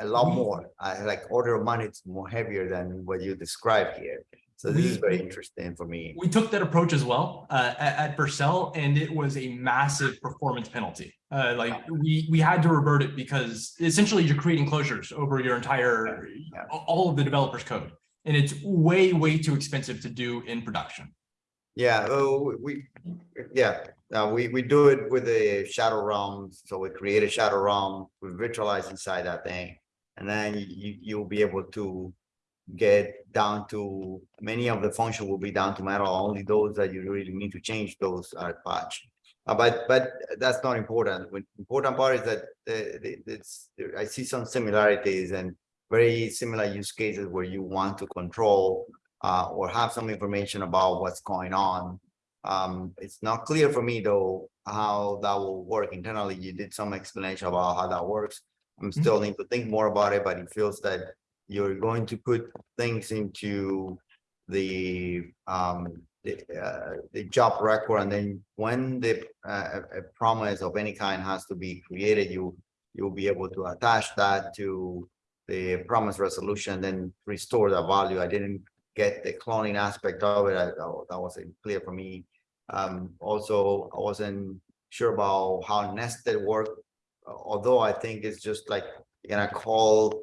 a lot more, I like order of magnitude more heavier than what you described here. So this is very interesting for me. We took that approach as well uh, at, at and it was a massive performance penalty. Uh, like we we had to revert it because essentially you're creating closures over your entire Yeah. all of the developer's code, and it's way way too expensive to do in production. Yeah, oh, we, yeah, uh, we, we do it with a shadow realm. So we create a shadow realm, we virtualize inside that thing. And then you, you'll be able to get down to, many of the function will be down to metal, only those that you really need to change those are patched. Uh, but, but that's not important. The important part is that it's, I see some similarities and very similar use cases where you want to control uh, or have some information about what's going on. Um, it's not clear for me though, how that will work internally. You did some explanation about how that works. I'm still need to think more about it, but it feels that you're going to put things into the um the uh the job record and then when the uh, a a promise of any kind has to be created, you you'll be able to attach that to the promise resolution, then restore the value. I didn't get the cloning aspect of it. I, that that wasn't clear for me. Um, also, I wasn't sure about how nested work, although I think it's just like you're gonna call,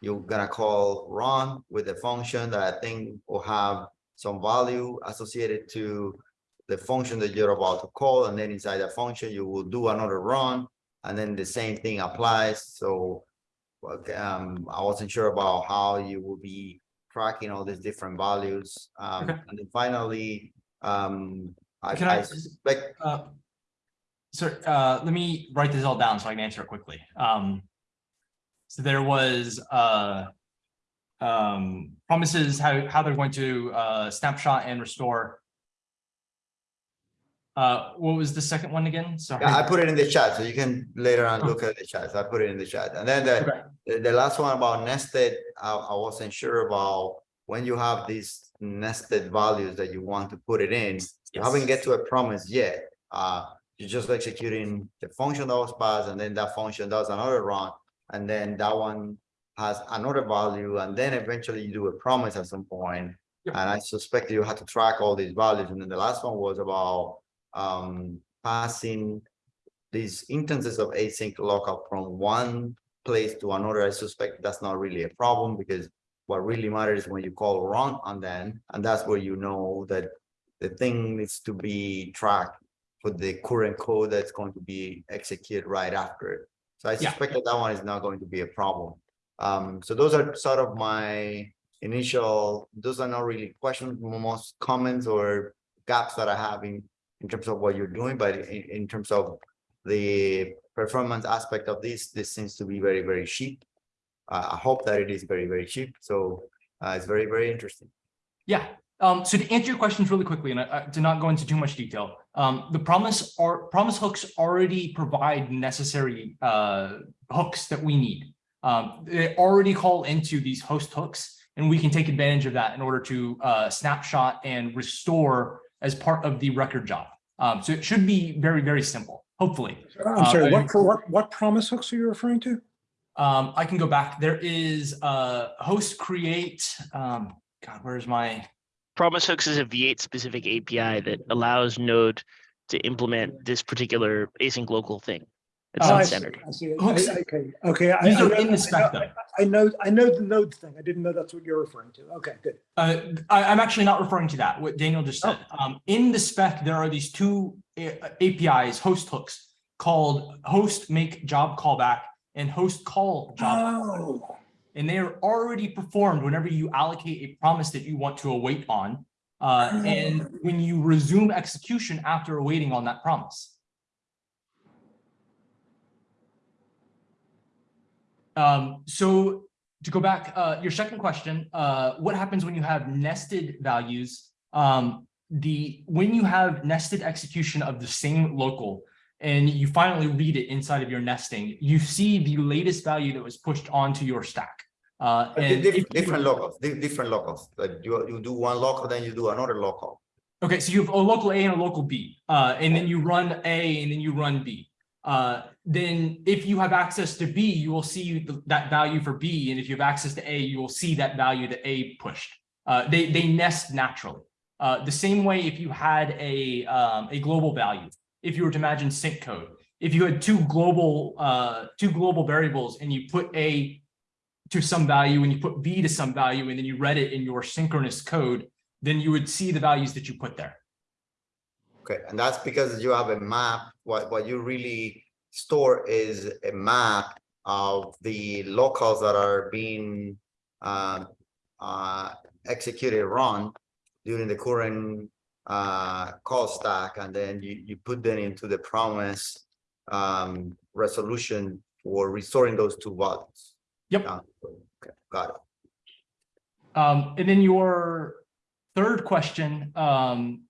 you're gonna call run with a function that I think will have some value associated to the function that you're about to call, and then inside that function, you will do another run, and then the same thing applies. So um, I wasn't sure about how you will be tracking all these different values. Um, Okay. and then finally, um, Can I I- suspect, Uh, sir, uh, let me write this all down so I can answer it quickly. Um, so there was, uh, um, promises how, how they're going to, uh, snapshot and restore. Uh, what was the second one again? Sorry. yeah, I put it in the chat, so you can later on look at the chat. So I put it in the chat. And then the, Okay. the, the last one about nested, I, I wasn't sure about when you have these nested values that you want to put it in. You haven't get to a promise yet, Uh, you're just executing the function that was passed and then that function does another run. And then that one has another value and then eventually you do a promise at some point. Yep. And I suspect you had to track all these values. And then the last one was about um passing these instances of async local from one place to another. I suspect that's not really a problem because what really matters is when you call run on then, and that's where you know that the thing needs to be tracked for the current code that's going to be executed right after it. So I Yeah. suspect that that one is not going to be a problem. Um, so those are sort of my initial, those are not really questions, most comments or gaps that I have in, in terms of what you're doing, but in, in terms of the performance aspect of this, this seems to be very, very cheap. Uh, I hope that it is very, very cheap. So uh, it's very, very interesting. Yeah, um, so to answer your questions really quickly, and I, I did not go into too much detail, um, the promise or promise hooks already provide necessary uh, hooks that we need. Um, they already call into these host hooks, and we can take advantage of that in order to uh, snapshot and restore as part of the record job. Um, so it should be very, very simple, hopefully. I'm sorry, Uh, what, what, what promise hooks are you referring to? Um, I can go back. There is uh, host create. Um, God, where's my? Promise Hooks is a V8 specific API that allows Node to implement this particular async local thing. It's Oh, I not see, standard. I see. I- Okay, okay. I- These I are know- in I the spec know- though. I know, I know the node thing. I didn't know that's what you're referring to. Okay, good. Uh, I, I'm actually not referring to that, what Daniel just said. Um, in the spec, there are these two APIs, host hooks, called host make job callback and host call job. Oh, And they are already performed whenever you allocate a promise that you want to await on. Uh, and when you resume execution after awaiting on that promise. Um, so to go back, uh, your second question, uh, what happens when you have nested values? Um, the, when you have nested execution of the same local and you finally read it inside of your nesting, you see the latest value that was pushed onto your stack. Uh, and di- if Different locals, di- different locals. Like you, you do one local, then you do another local. Okay, so you have a local A and a local B, uh, and then you run A and then you run B. Uh, then if you have access to B, you will see th- that value for B, and if you have access to A, you will see that value that A pushed. Uh, they, they nest naturally. Uh, the same way if you had a, um, a global value, if you were to imagine sync code, if you had two global, uh, two global variables and you put A to some value and you put B to some value, and then you read it in your synchronous code, then you would see the values that you put there. Okay, and that's because you have a map. What, what you really store is a map of the locals that are being uh, uh, executed, run during the current uh, call stack, and then you, you put them into the promise um, resolution for restoring those two values. Yep. Yeah, got it. Um, and then your third question, um,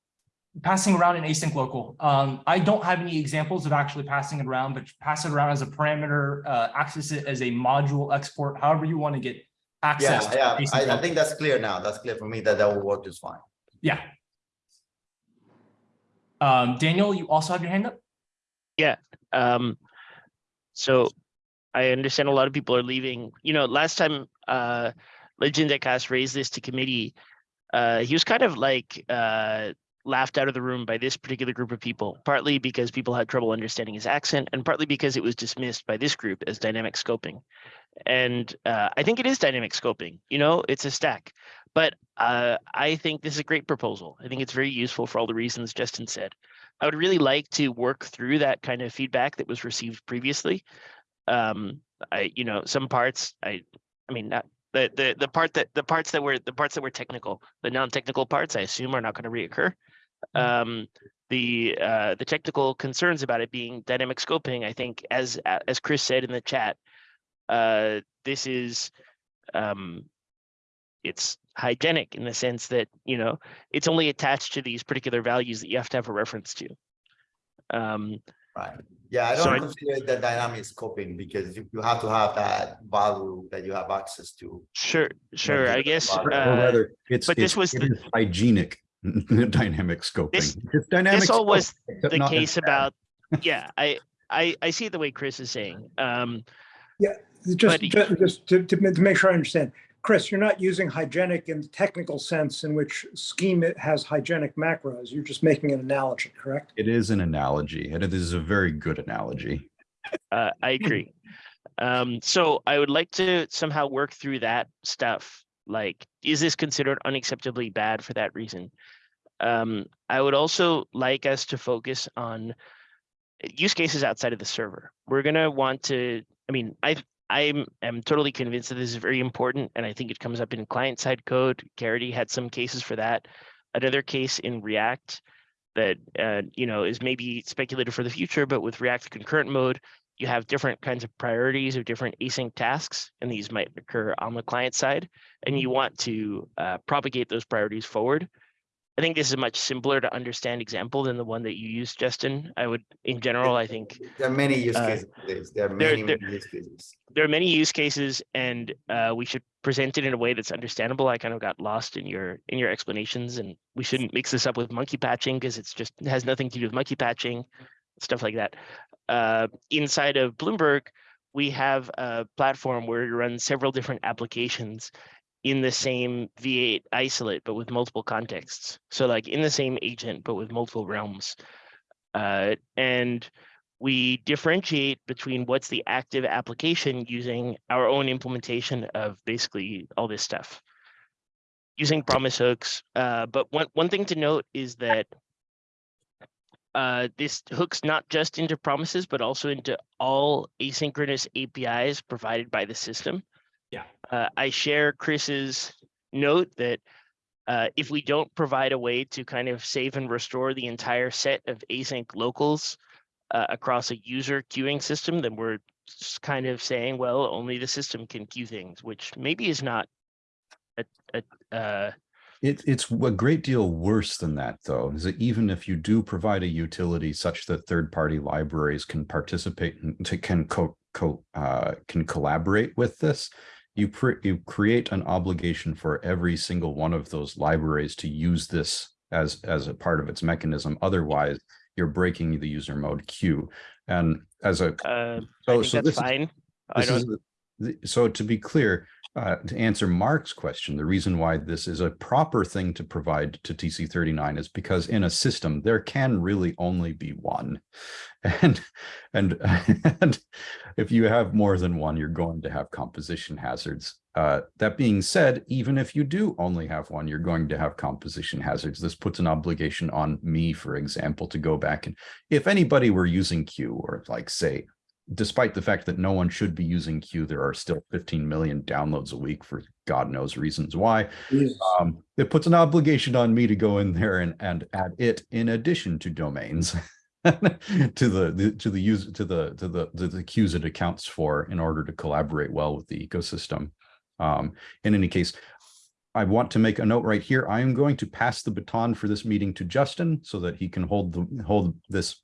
passing around an async local. Um, I don't have any examples of actually passing it around, but pass it around as a parameter, uh, access it as a module export, however you want to get Yeah, access. to yeah, I, I think that's clear now. That's clear for me that that will work just fine. Yeah. Um, Daniel, you also have your hand up? Yeah. Um, so I understand a lot of people are leaving. You know, last time uh legendecas raised this to committee, uh, he was kind of like uh laughed out of the room by this particular group of people, partly because people had trouble understanding his accent, and partly because it was dismissed by this group as dynamic scoping. And uh, I think it is dynamic scoping. You know, it's a stack. But uh, I think this is a great proposal. I think it's very useful for all the reasons Justin said. I would really like to work through that kind of feedback that was received previously. Um, I, you know, some parts, I, I mean, not the the the part that the parts that were the parts that were technical, the non-technical parts, I assume are not going to reoccur. Um, the uh, the technical concerns about it being dynamic scoping, I think, as as Chris said in the chat, uh, this is um, it's hygienic in the sense that you know it's only attached to these particular values that you have to have a reference to. Um, Right. Yeah, I don't I- consider the dynamic scoping because you, you have to have that value that you have access to. sure, sure. I guess. about Or it. Uh, rather, it's, but this was it the- hygienic, dynamic scoping. This- It's dynamic This all scope, was the case about, yeah, I, I, I see the way Chris is saying. Um, Just, But- ju- just to, to, to make sure I understand, Chris, you're not using hygienic in the technical sense in which scheme it has hygienic macros. You're just making an analogy, correct? It is an analogy, and it is a very good analogy. Uh, I agree. Um, so I would like to somehow work through that stuff. Like, is this considered unacceptably bad for that reason? Um, I would also like us to focus on use cases outside of the server. We're gonna want to, I mean, I, I'm, am totally convinced that this is very important, and I think it comes up in client-side code. Caridy had some cases for that. Another case in React that, uh, you know, is maybe speculated for the future, but with React concurrent mode, you have different kinds of priorities of different async tasks, and these might occur on the client side, and you want to uh, propagate those priorities forward. I think this is a much simpler to understand example than the one that you used, Justin. I would, in general, I think There are many use Uh, cases. There are there- many, there- many use cases. there are many use cases, and uh, we should present it in a way that's understandable. I kind of got lost in your in your explanations, and we shouldn't mix this up with monkey patching because it's just it has nothing to do with monkey patching, stuff like that. Uh, inside of Bloomberg, we have a platform where you run several different applications in the same V8 isolate, but with multiple contexts. So like in the same agent, but with multiple realms. Uh, and we differentiate between what's the active application using our own implementation of basically all this stuff. Using promise hooks, uh, but one, one thing to note is that uh, this hooks not just into promises, but also into all asynchronous APIs provided by the system. Yeah. Uh, I share Chris's note that uh, if we don't provide a way to kind of save and restore the entire set of async locals uh, across a user queuing system, then we're just kind of saying, well, only the system can queue things, which maybe is not a, a uh, It, it's a great deal worse than that, though, is that even if you do provide a utility such that third-party libraries can participate and to, can co, co, uh, can collaborate with this, you, you create an obligation for every single one of those libraries to use this as, as a part of its mechanism. Otherwise, you're breaking the user mode queue. And as a uh, I so, so that's this is- this is, so to be clear, uh, to answer Mark's question, the reason why this is a proper thing to provide to TC thirty-nine is because in a system, there can really only be one. And, and, and if you have more than one, you're going to have composition hazards. Uh, that being said, even if you do only have one, you're going to have composition hazards. This puts an obligation on me, for example, to go back and if anybody were using Q or like say despite the fact that no one should be using Q, there are still 15 million downloads a week for God knows reasons why. Um, it puts an obligation on me to go in there and, and add it in addition to domains to the, the to the user to the to the to the queues it accounts for in order to collaborate well with the ecosystem. Um, in any case, I want to make a note right here. I am going to pass the baton for this meeting to Justin so that he can hold the hold this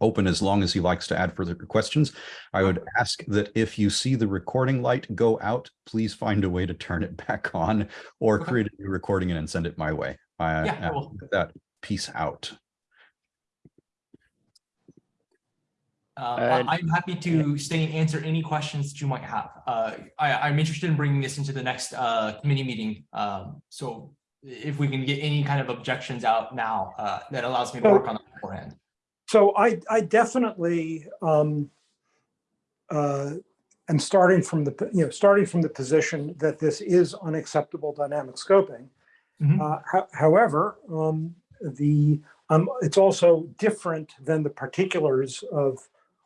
open as long as he likes to add further questions. I would ask that if you see the recording light go out, please find a way to turn it back on or Okay. create a new recording and send it my way. I Yeah, I uh, will. with that peace out. Uh, I- I'm happy to stay and answer any questions that you might have. Uh, I, I'm interested in bringing this into the next uh, committee meeting. Um, So if we can get any kind of objections out now, uh, that allows me to work on it beforehand. So I, I definitely, um, uh, am starting from the, you know, starting from the position that this is unacceptable dynamic scoping. Mhm. Uh, ho- however, um, the, um, it's also different than the particulars of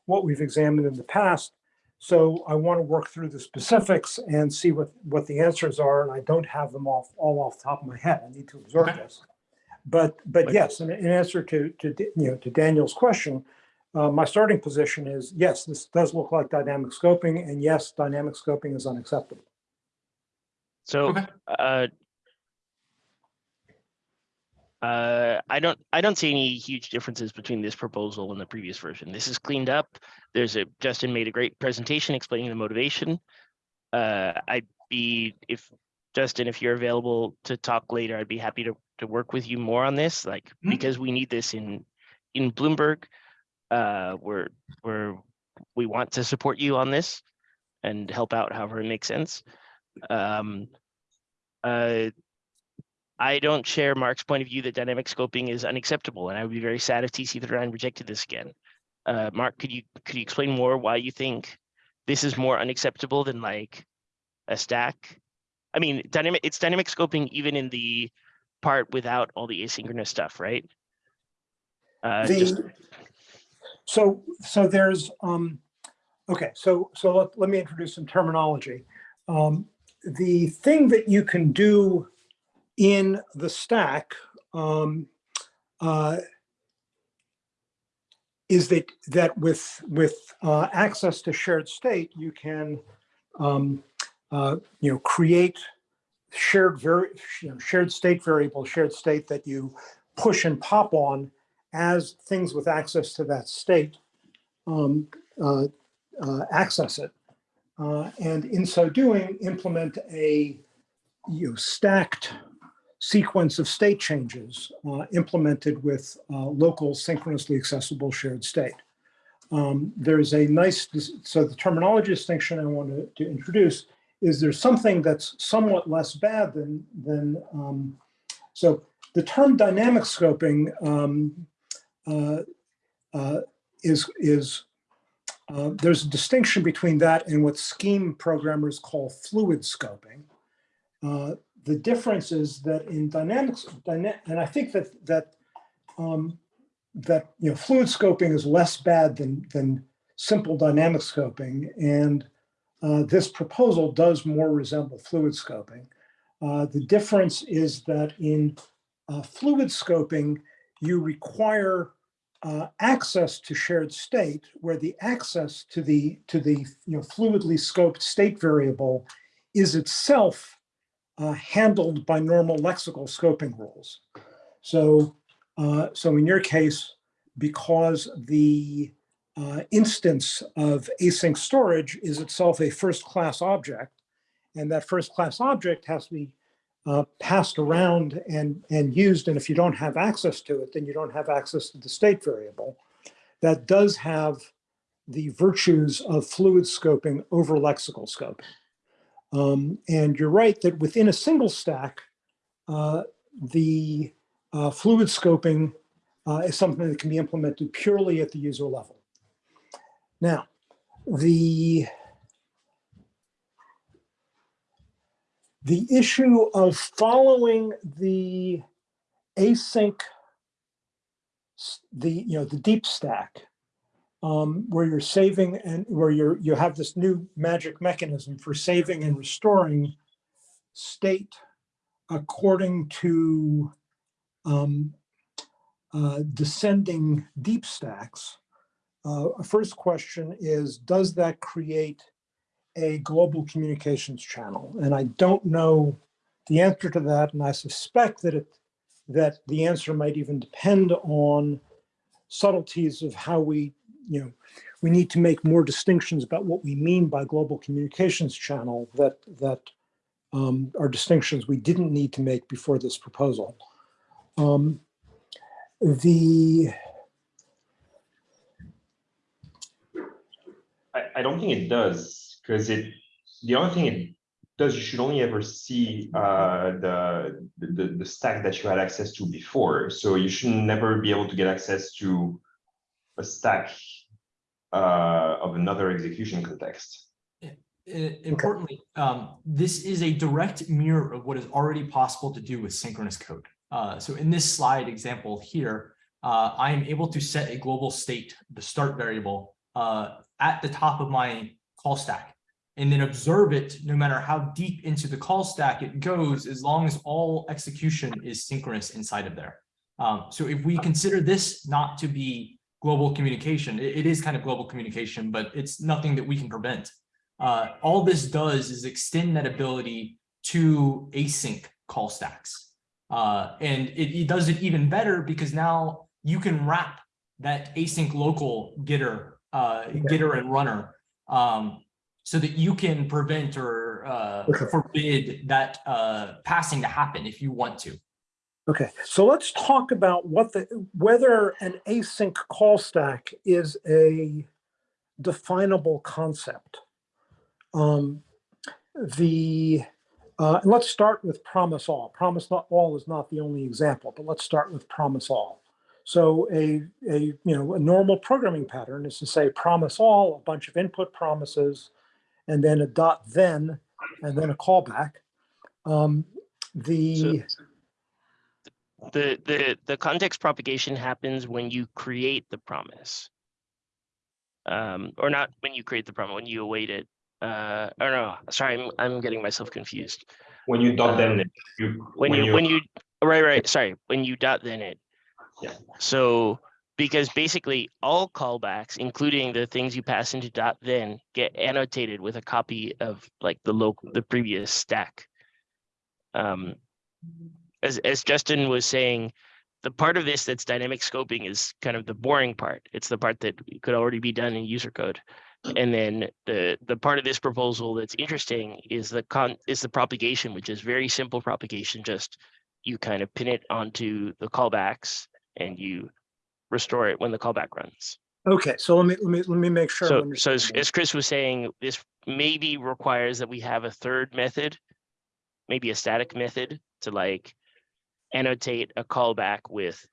what we've examined in the past. So I want to work through the specifics and see what, what the answers are, and I don't have them off, all off the top of my head. I need to absorb Okay. this. But, but Like- yes, in, in answer to, to, you know, to Daniel's question, uh, my starting position is, yes, this does look like dynamic scoping, and yes, dynamic scoping is unacceptable. so, Okay. uh, uh, I don't, I don't see any huge differences between this proposal and the previous version. This is cleaned up. There's a, Justin made a great presentation explaining the motivation. Uh, I'd be, if, Justin, if you're available to talk later, I'd be happy to, to work with you more on this, like, Mhm. because we need this in, in Bloomberg. Uh, we're, we're, we want to support you on this and help out however it makes sense. Um, uh, I don't share Mark's point of view that dynamic scoping is unacceptable, and I would be very sad if TC thirty-nine rejected this again. Uh, Mark, could you, could you explain more why you think this is more unacceptable than like a stack? I mean, dynamic, it's dynamic scoping even in the part without all the asynchronous stuff, right? Uh, just, so, so there's, um, okay, so, so let, let me introduce some terminology. Um, the thing that you can do in the stack, um, uh, is that, that with, with, uh, access to shared state, you can, um, uh, you know, create shared very, you know, shared state variable, shared state that you push and pop on as things with access to that state um, uh, uh, access it. Uh, and in so doing, implement a you know, stacked sequence of state changes uh, implemented with uh, local synchronously accessible shared state. Um, there's a nice, so the terminology distinction I want to, to introduce is there something that's somewhat less bad than, than um, so the term dynamic scoping um, uh, uh, is, is uh, there's a distinction between that and what scheme programmers call fluid scoping. Uh, the difference is that in dynamics, dyna and I think that that um, that you know fluid scoping is less bad than than simple dynamic scoping, and uh, this proposal does more resemble fluid scoping. Uh, the difference is that in uh, fluid scoping, you require uh, access to shared state, where the access to the to the you know fluidly scoped state variable is itself uh, handled by normal lexical scoping rules. So, so in your case, because the uh, instance of async storage is itself a first-class object, and that first-class object has to be uh, passed around and, and used. And if you don't have access to it, then you don't have access to the state variable. That does have the virtues of fluid scoping over lexical scoping. Um, and you're right that within a single stack, uh, the uh, fluid scoping uh, is something that can be implemented purely at the user level. Now, the the issue of following the async, the, you know, the deep stack, um, where you're saving and where you're, you have this new magic mechanism for saving and restoring state according to um, uh, descending deep stacks. Uh, a first question is, does that create a global communications channel? And I don't know the answer to that, and I suspect that it that the answer might even depend on subtleties of how we, you know, we need to make more distinctions about what we mean by global communications channel that that um, are distinctions we didn't need to make before this proposal. Um, the I, don't think it does, because it, the only thing it does, you should only ever see uh, the, the, the stack that you had access to before. So you should never be able to get access to a stack uh, of another execution context. Importantly, um, this is a direct mirror of what is already possible to do with synchronous code. Uh, so in this slide example here, uh, I am able to set a global state, the start variable, uh, at the top of my call stack, and then observe it no matter how deep into the call stack it goes, as long as all execution is synchronous inside of there. Um, so if we consider this not to be global communication, it- it is kind of global communication, but it's nothing that we can prevent. Uh, all this does is extend that ability to async call stacks. Uh, and it, it does it even better because now you can wrap that async local getter, uh, getter and runner, um, so that you can prevent or uh, Okay. forbid that uh, passing to happen if you want to. Okay, so let's talk about what the, whether an async call stack is a definable concept. Um, the, uh, let's start with promise all. Promise not all is not the only example, but let's start with promise all. So a, a, you know, a normal programming pattern is to say promise all, a bunch of input promises, and then a dot then, and then a callback. Um, the, The, the, the context propagation happens when you create the promise. Um, or not when you create the promise, when you await it. Uh, or no, sorry, I'm, I'm getting myself confused. When you dot Um, then, it, you. When you, when you, right, right, sorry, when you dot then it. So, because basically all callbacks, including the things you pass into dot then, get annotated with a copy of like the local, the previous stack. Um, as, as Justin was saying, the part of this that's dynamic scoping is kind of the boring part. It's the part that could already be done in user code. And then the, the part of this proposal that's interesting is the con, is the propagation, which is very simple propagation, just you kind of pin it onto the callbacks and you restore it when the callback runs. okay, so let me, let me, let me make sure. So, so as, as Chris was saying, this maybe requires that we have a third method, maybe a static method to like annotate a callback with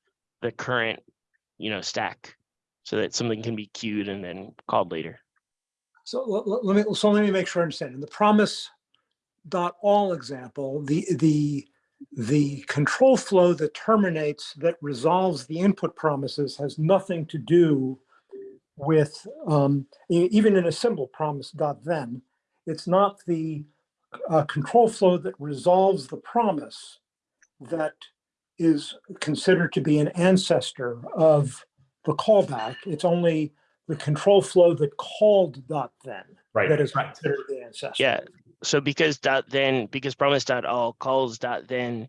the current, you know, stack so that something can be queued and then called later. So let, let- let me, so let me make sure I understand. In the promise dot all example, the, the, the control flow that terminates, that resolves the input promises has nothing to do with, um, even in a simple promise dot then, it's not the uh, control flow that resolves the promise that is considered to be an ancestor of the callback. It's only the control flow that called dot then Right. that is Right. considered the ancestor. Yeah, so because dot then, because promise dot all calls dot then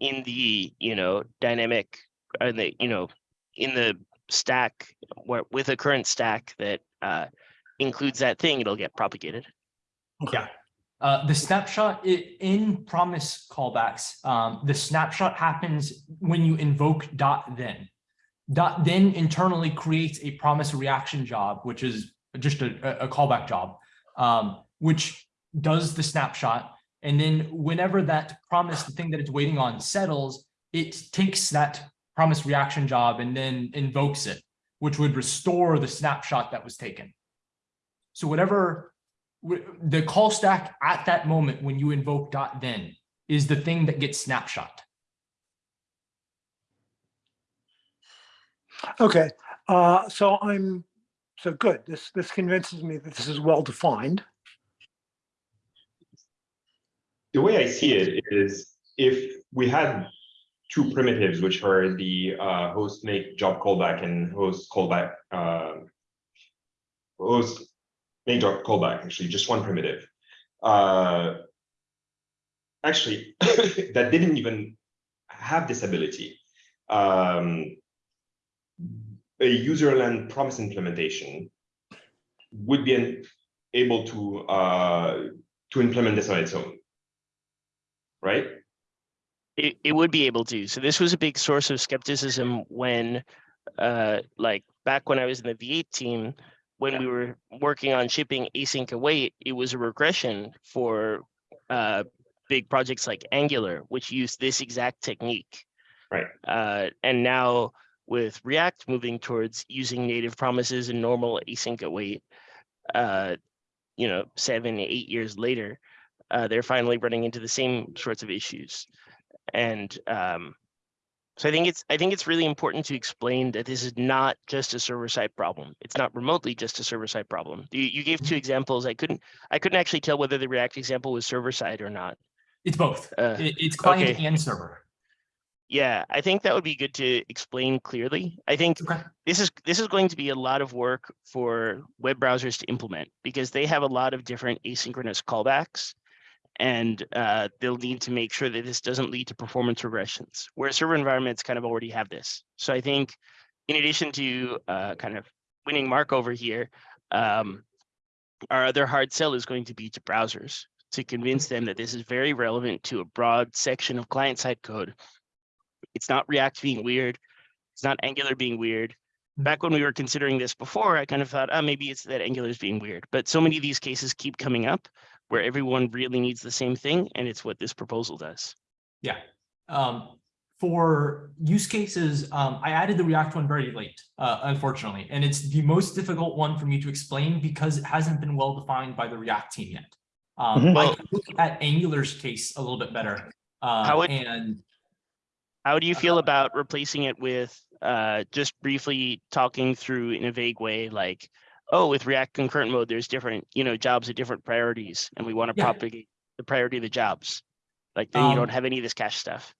in the, you know, dynamic, and the, you know, in the stack, where with a current stack that uh includes that thing, it'll get propagated. Yeah. Uh, the snapshot i- in promise callbacks, um, the snapshot happens when you invoke dot then. Dot then internally creates a promise reaction job, which is just a, a- a callback job, um, which does the snapshot. And then whenever that promise, the thing that it's waiting on settles, it takes that promise reaction job and then invokes it, which would restore the snapshot that was taken. So whatever the call stack at that moment when you invoke dot then is the thing that gets snapshot. Okay, uh, so I'm, so good. This, this convinces me that this is well defined. The way I see it is if we had two primitives, which are the uh, host make job callback and host callback, uh, host make job callback, actually just one primitive. Uh, actually, that didn't even have this ability. Um, a userland promise implementation would be able to uh, to implement this on its own right? It, it would be able to. So this was a big source of skepticism when, uh, like back when I was in the V8 team, when we were working on shipping async await, it was a regression for uh, big projects like Angular, which used this exact technique. Right. Uh, and now with React moving towards using native promises and normal async await, uh, you know, seven, eight years later, uh, they're finally running into the same sorts of issues. And um, so I think it's I think it's really important to explain that this is not just a server side problem. It's not remotely just a server side problem. You, you gave two examples. I couldn't I couldn't actually tell whether the React example was server side or not. It's both. Uh, it's client okay. and server. Yeah, I think that would be good to explain clearly. I think Okay. this is this is going to be a lot of work for web browsers to implement because they have a lot of different asynchronous callbacks and uh, they'll need to make sure that this doesn't lead to performance regressions where server environments kind of already have this so i think in addition to uh, kind of winning Mark over here um, our other hard sell is going to be to browsers to convince them that this is very relevant to a broad section of client side code It's not React being weird. It's not Angular being weird. Back when we were considering this before, I kind of thought, oh, maybe it's that Angular is being weird. But so many of these cases keep coming up where everyone really needs the same thing, and it's what this proposal does. Yeah. Um, for use cases, um, I added the React one very late, uh, unfortunately, and it's the most difficult one for me to explain because it hasn't been well defined by the React team yet. Um, Mhm. I can look at Angular's case a little bit better. Uh, How would- and How do you feel about replacing it with uh, just briefly talking through in a vague way, like, oh, with React concurrent mode, there's different, you know, jobs at different priorities, and we want to Yeah. propagate the priority of the jobs. Like then you Um, don't have any of this cache stuff.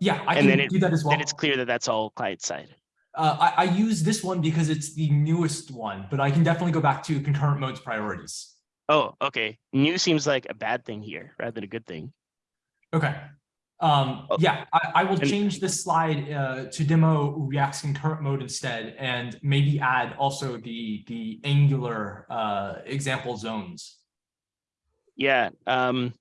yeah, I And then can it- do that as well. Then it's clear that that's all client side. Uh, I, I use this one because it's the newest one, but I can definitely go back to concurrent modes priorities. Oh, okay. New seems like a bad thing here rather than a good thing. Okay. Um, Oh, yeah, I, I will change this slide uh, to demo React's concurrent mode instead, and maybe add also the the Angular uh, example zones. Yeah. Um,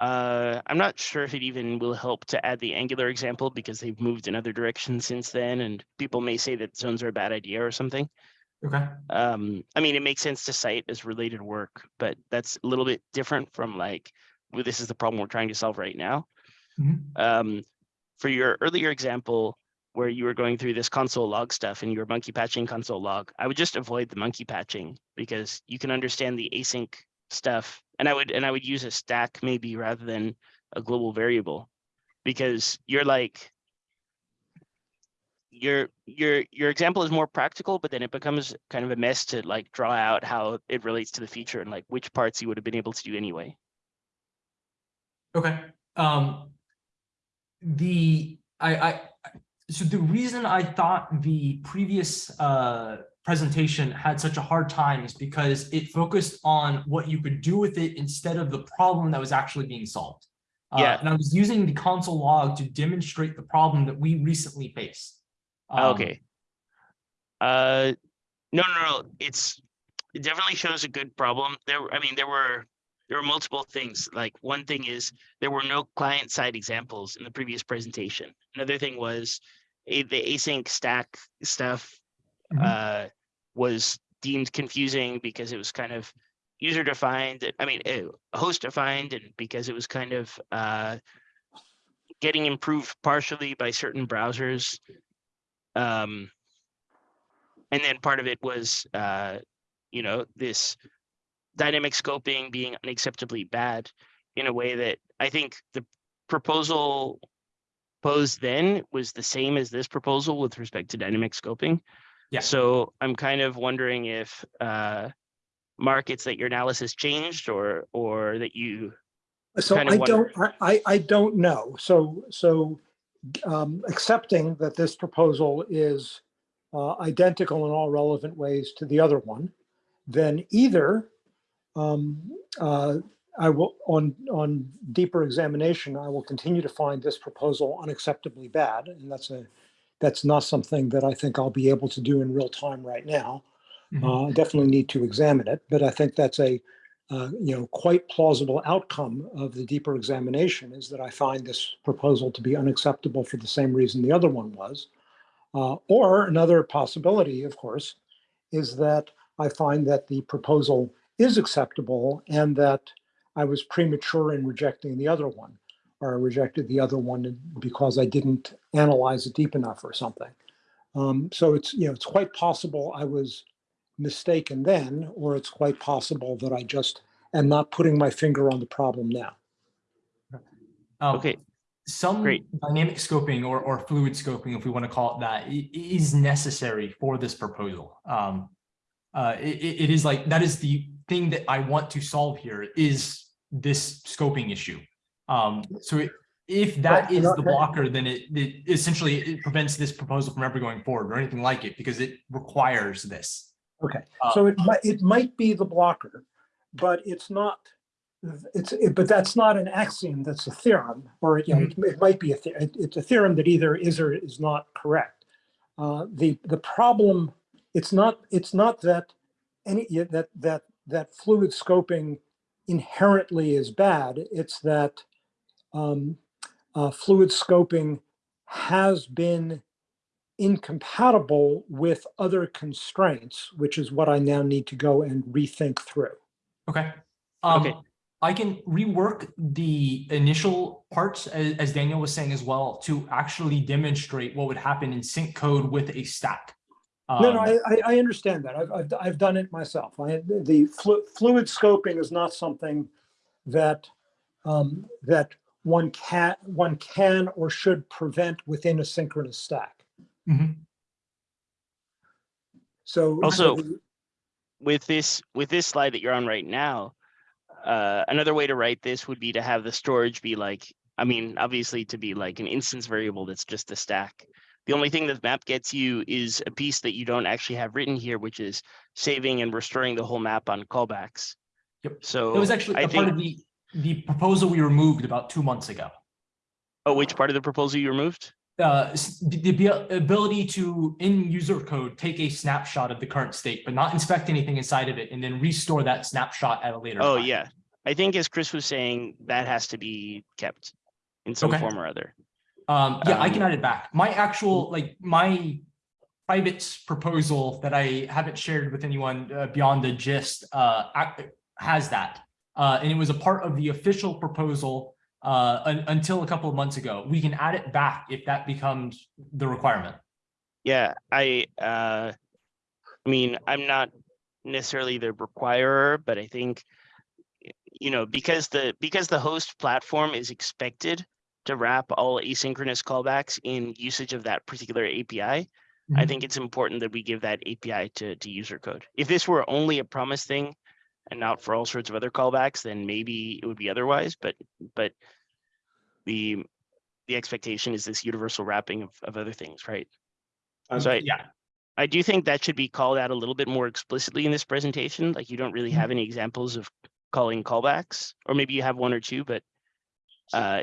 uh, I'm not sure if it even will help to add the Angular example because they've moved in other directions since then, and people may say that zones are a bad idea or something. Okay. Um, I mean, it makes sense to cite as related work, but that's a little bit different from like, well, this is the problem we're trying to solve right now. Mhm. Um, for your earlier example, where you were going through this console log stuff and you were monkey patching console log, I would just avoid the monkey patching because you can understand the async stuff. And I would and I would use a stack maybe rather than a global variable because you're like your your your example is more practical, but then it becomes kind of a mess to like draw out how it relates to the feature and like which parts you would have been able to do anyway. Okay. Um, the I, I so the reason I thought the previous uh, presentation had such a hard time is because it focused on what you could do with it instead of the problem that was actually being solved. Uh, Yeah. and I was using the console log to demonstrate the problem that we recently faced. Um, Okay. Uh, no, no, no, it's, it definitely shows a good problem. There, I mean, there were, there were multiple things. Like one thing is there were no client side examples in the previous presentation. Another thing was a, the async stack stuff Mhm. uh, was deemed confusing because it was kind of user defined. I mean, eh, host defined and because it was kind of uh, getting improved partially by certain browsers. Um, and then part of it was, uh, you know, this dynamic scoping being unacceptably bad in a way that I think the proposal posed then was the same as this proposal with respect to dynamic scoping. Yeah. So I'm kind of wondering if, uh, Mark, it's that your analysis changed or, or that you, So kind I of don't, I, I, I don't know. So, so um, accepting that this proposal is uh, identical in all relevant ways to the other one, then either um, uh, I will, on, on deeper examination, I will continue to find this proposal unacceptably bad. And that's a, that's not something that I think I'll be able to do in real time right now. Mhm. Uh, I definitely need to examine it, but I think that's a, uh, you know, quite plausible outcome of the deeper examination is that I find this proposal to be unacceptable for the same reason the other one was. Uh, or another possibility, of course, is that I find that the proposal is acceptable and that I was premature in rejecting the other one, or I rejected the other one because I didn't analyze it deep enough or something. Um, so it's, you know, it's quite possible I was mistaken then, or it's quite possible that I just am not putting my finger on the problem now. Um, Okay, Some great. dynamic scoping or, or fluid scoping, if we want to call it that, i- is necessary for this proposal. Um, uh, it, it- it is like, that is the thing that I want to solve here is this scoping issue. Um, so it- if that is the blocker, then it, it essentially it prevents this proposal from ever going forward or anything like it because it requires this. Okay, Uh, so it might, it might be the blocker, but it's not, it's, it- but that's not an axiom, that's a theorem, or, you know, it it might be a, it- it's a theorem that either is or is not correct. Uh, The, the problem, it's not, it's not that any, that, that, that fluid scoping inherently is bad, it's that um, uh, fluid scoping has been incompatible with other constraints, which is what I now need to go and rethink through. Okay. Um, Okay. I can rework the initial parts, as, as Daniel was saying as well, to actually demonstrate what would happen in sync code with a stack. No, no, Um, I, I, I understand that. I've, I've, I've done it myself. I, the flu- fluid scoping is not something that, um, that one can, one can or should prevent within a synchronous stack. mhm. So. Also- with this with this slide that you're on right now uh another way to write this would be to have the storage be like i mean obviously to be like an instance variable that's just a stack the only thing that map gets you is a piece that you don't actually have written here which is saving and restoring the whole map on callbacks Yep. so It was actually i a part of the, the proposal we removed about two months ago. oh which part of the proposal you removed Uh, the, the ability to, in user code, take a snapshot of the current state, but not inspect anything inside of it and then restore that snapshot at a later. oh time. yeah i think as Chris was saying that has to be kept in some Okay. form or other Um, yeah, I can Um, add it back. My actual, like, my private proposal that I haven't shared with anyone uh, beyond the gist, uh, has that. Uh, and it was a part of the official proposal, uh, un- until a couple of months ago. We can add it back if that becomes the requirement. Yeah, I, uh, I mean, I'm not necessarily the requirer, but I think, you know, because the, because the host platform is expected to wrap all asynchronous callbacks in usage of that particular API, I Mhm. think it's important that we give that API to, to user code. If this were only a promise thing and not for all sorts of other callbacks, then maybe it would be otherwise, but, but the, the expectation is this universal wrapping of, of other things, right? Um, So I, Yeah, I do think that should be called out a little bit more explicitly in this presentation, like you don't really have any examples of calling callbacks, or maybe you have one or two, but uh,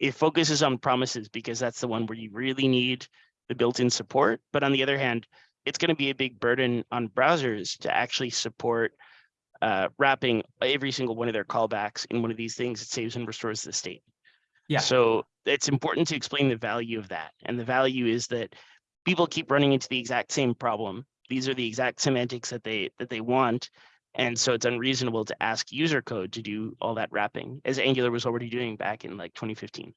it focuses on promises because that's the one where you really need the built-in support. But on the other hand, it's going to be a big burden on browsers to actually support uh, wrapping every single one of their callbacks in one of these things that saves and restores the state. Yeah. So it's important to explain the value of that. And the value is that people keep running into the exact same problem. These are the exact semantics that they that they want. And so it's unreasonable to ask user code to do all that wrapping as Angular was already doing back in like 2015.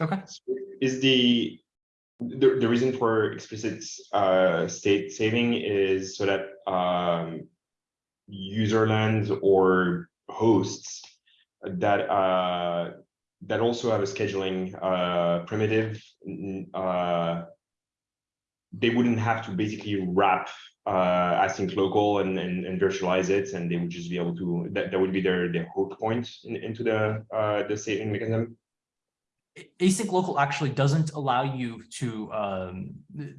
okay. Is the, the, the reason for explicit uh, state saving is so that um, userland or hosts that uh, that also have a scheduling uh, primitive, uh, they wouldn't have to basically wrap uh, async local and, and, and virtualize it, and they would just be able to, that, that would be their, their hook point in, into the, uh, the saving mechanism. async local actually doesn't allow you to um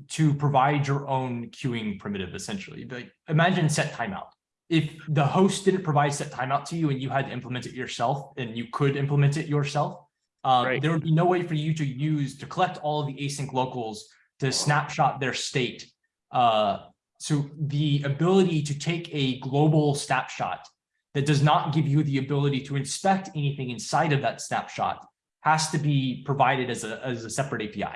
to provide your own queuing primitive essentially like imagine set timeout if the host didn't provide set timeout to you and you had to implement it yourself and you could implement it yourself um, Right. there would be no way for you to use to collect all of the async locals to snapshot their state uh so the ability to take a global snapshot that does not give you the ability to inspect anything inside of that snapshot has to be provided as a, as a separate API.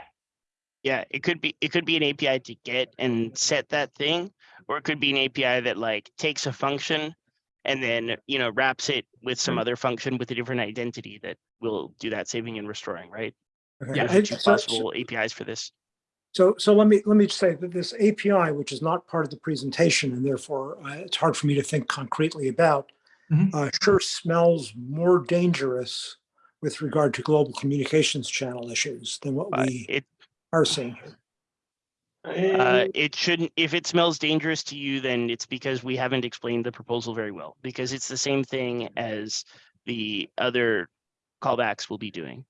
Yeah, it could be it could be an API to get and set that thing, or it could be an API that like takes a function and then you know wraps it with some other function with a different identity that will do that saving and restoring, right? Okay. Yeah, Those are I- two so- so- possible APIs for this. So, so let me, let me just say that this API, which is not part of the presentation and therefore uh, it's hard for me to think concretely about, Mhm. uh, sure smells more dangerous with regard to global communications channel issues than what Uh, we it are seeing here. uh, it shouldn't if it smells dangerous to you, then it's because we haven't explained the proposal very well because it's the same thing as the other callbacks we'll be doing.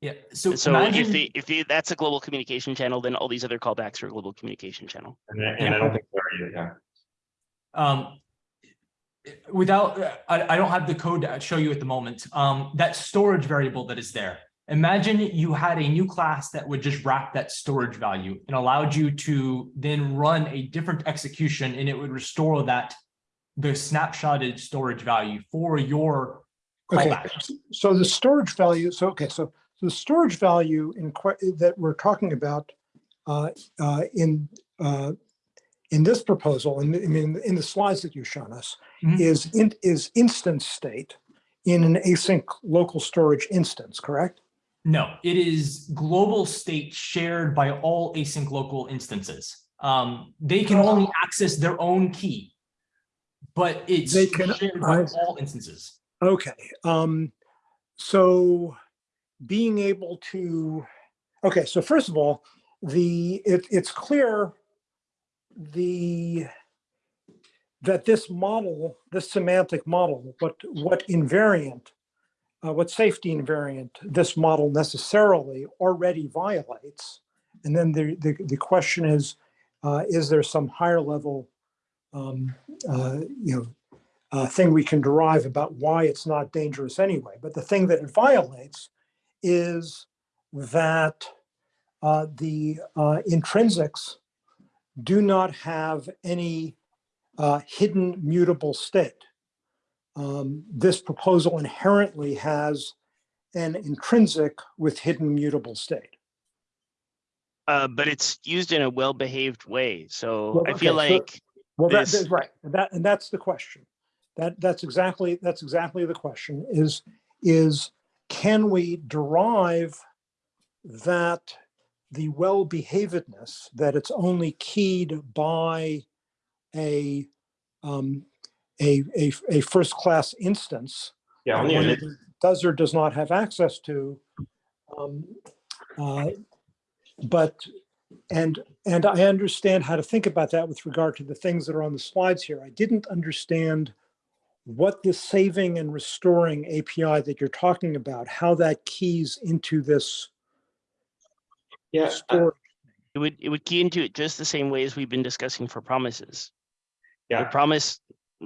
Yeah, so So if the if the, that's a global communication channel, then all these other callbacks are a global communication channel. And I, and I don't think they are either, yeah. um, without, I, I don't have the code to show you at the moment, um, that storage variable that is there. Imagine you had a new class that would just wrap that storage value and allowed you to then run a different execution and it would restore that, the snapshotted storage value for your Okay, so the storage value, so, okay, so, the storage value in that we're talking about uh, uh, in uh, in this proposal, and I mean in the slides that you've shown us, Mhm. is in, is instance state in an async local storage instance, correct? No, it is global state shared by all async local instances. Um, they can only access their own key, but it's They can- shared by I- all instances. Okay, um, so being able to, okay, so first of all, the, it, it's clear the, that this model, this semantic model, what, what invariant, uh, what safety invariant this model necessarily already violates. And then the, the, the question is, uh, is there some higher level, um, uh, you know, uh, thing we can derive about why it's not dangerous anyway. But the thing that it violates is that uh, the uh, intrinsics do not have any uh, hidden mutable state. Um, this proposal inherently has an intrinsic with hidden mutable state. Uh, but it's used in a well-behaved way. So Well, I feel okay, so- like Well, that, This- that's right. And That, and that's the question. That, that's exactly, that's exactly the question is, is can we derive that the well-behavedness, that it's only keyed by a, um, a, a, a first-class instance Yeah, only of them does or does not have access to. um, uh, But, and, and I understand how to think about that with regard to the things that are on the slides here. I didn't understand what the saving and restoring API that you're talking about, how that keys into this yeah. uh, it would, it would key into it just the same way as we've been discussing for promises. Yeah. The Yeah, promise,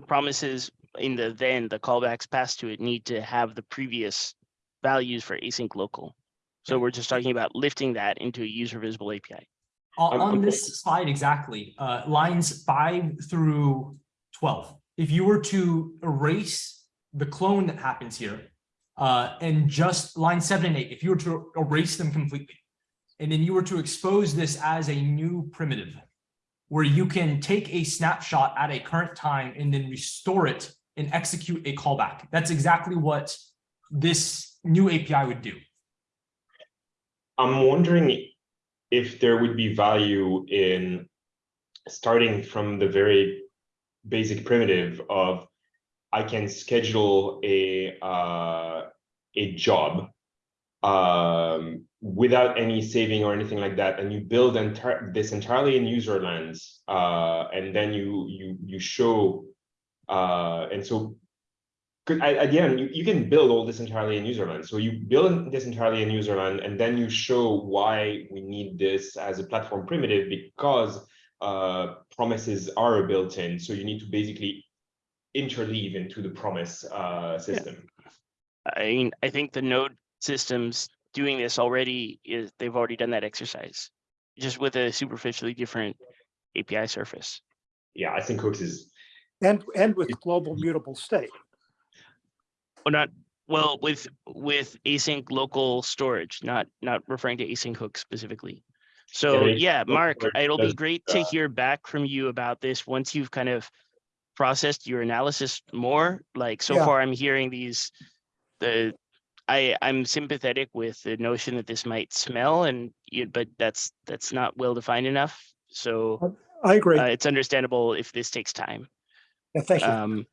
promises in the then, the callbacks passed to it need to have the previous values for async local. So we're just talking about lifting that into a user visible API. On, on this slide exactly, uh, lines five through twelve, if you were to erase the clone that happens here, uh, and just line seven and eight, if you were to erase them completely, and then you were to expose this as a new primitive, where you can take a snapshot at a current time and then restore it and execute a callback. That's exactly what this new API would do. I'm wondering if there would be value in starting from the very basic primitive of I can schedule a uh, a job um, without any saving or anything like that, and you build entire this entirely in userlands, uh, and then you you you show, uh, and so at the end, you, you can build all this entirely in userland. So you build this entirely in userland, and then you show why we need this as a platform primitive because uh, promises are built in. So you need to basically interleave into the promise uh, system. I mean, I think the node systems doing this already is, they've already done that exercise. Just with a superficially different API surface. Yeah, I think Hooks is And, and with global mutable state. Well, not, well, with, with async local storage, not, not referring to async hooks specifically. So yeah, Mark, it'll be great to uh, hear back from you about this once you've kind of processed your analysis more. Like so Yeah. far, I'm hearing these, the, I, I'm sympathetic with the notion that this might smell and, you, but that's, that's not well defined enough. So I agree. uh, it's understandable if this takes time. Yeah, Thank you. Um,